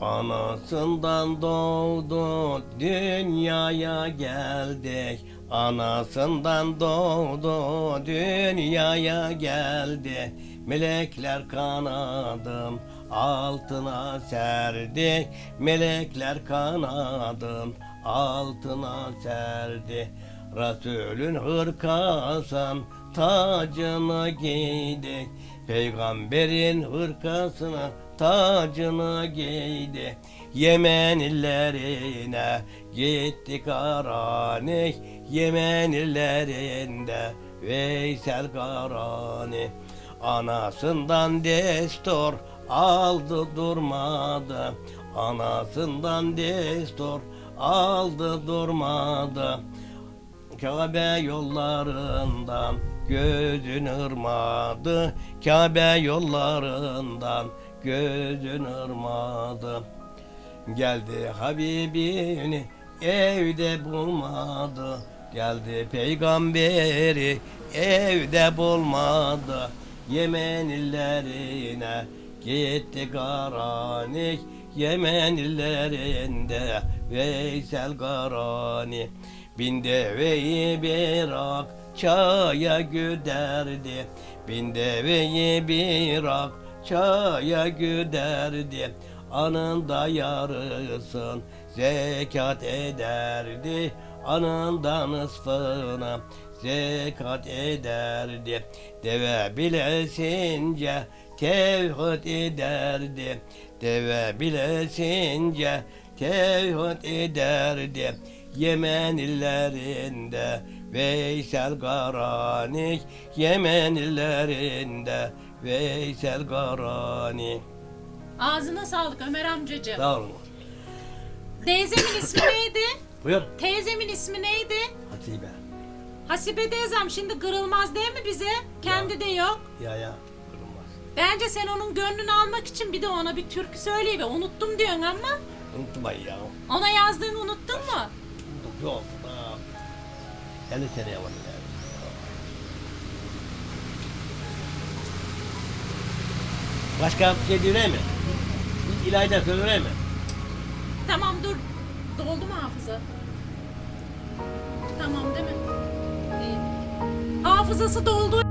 Anasından doğdu dünyaya geldik Anasından doğdu dünyaya geldi Melekler kanadım altına serdi. Melekler kanadım altına serdi. Resulün hırkasın tacını giydi. Peygamberin hırkasını tacını giydi. Yemen illerine gitti Karani Yemen illerinde Veysel Karani Anasından destur aldı durmadı. Anasından destur aldı durmadı. Kabe yollarından gözün ırmadı. Kabe yollarından gözün ırmadı. Geldi Habibini evde bulmadı. Geldi peygamberi evde bulmadı Yemen illerine gitti Karani Yemen illerinde Veysel Karani Bin deveyi bir akçaya güderdi. Bin deveyi bir akçaya güderdi. Anında yarısın zekat ederdi Anında zekat ederdi Deve bilesince tevhid ederdi Deve bilesince tevhid ederdi Yemen illerinde Veysel Karani Yemen illerinde Veysel Karani Ağzına sağlık Ömer amcacığım. Sağ olun. Teyzemin ismi neydi? Buyur. Teyzemin ismi neydi? Hatice. Hasibe teyzem şimdi kırılmaz değil mi bize? Kendi de yok. Ya ya. Kırılmaz. Bence sen onun gönlünü almak için bir de ona bir türkü söyle ve unuttum diyorsun ama Unutmayın ya. ona yazdığını unuttun mu? Yok. Daha 50 seneye var yani. Başka bir şey diyor mi? Bir İlayda söylüyor mi? Tamam dur. Doldu mu hafıza? Tamam değil mi? Hafızası doldu.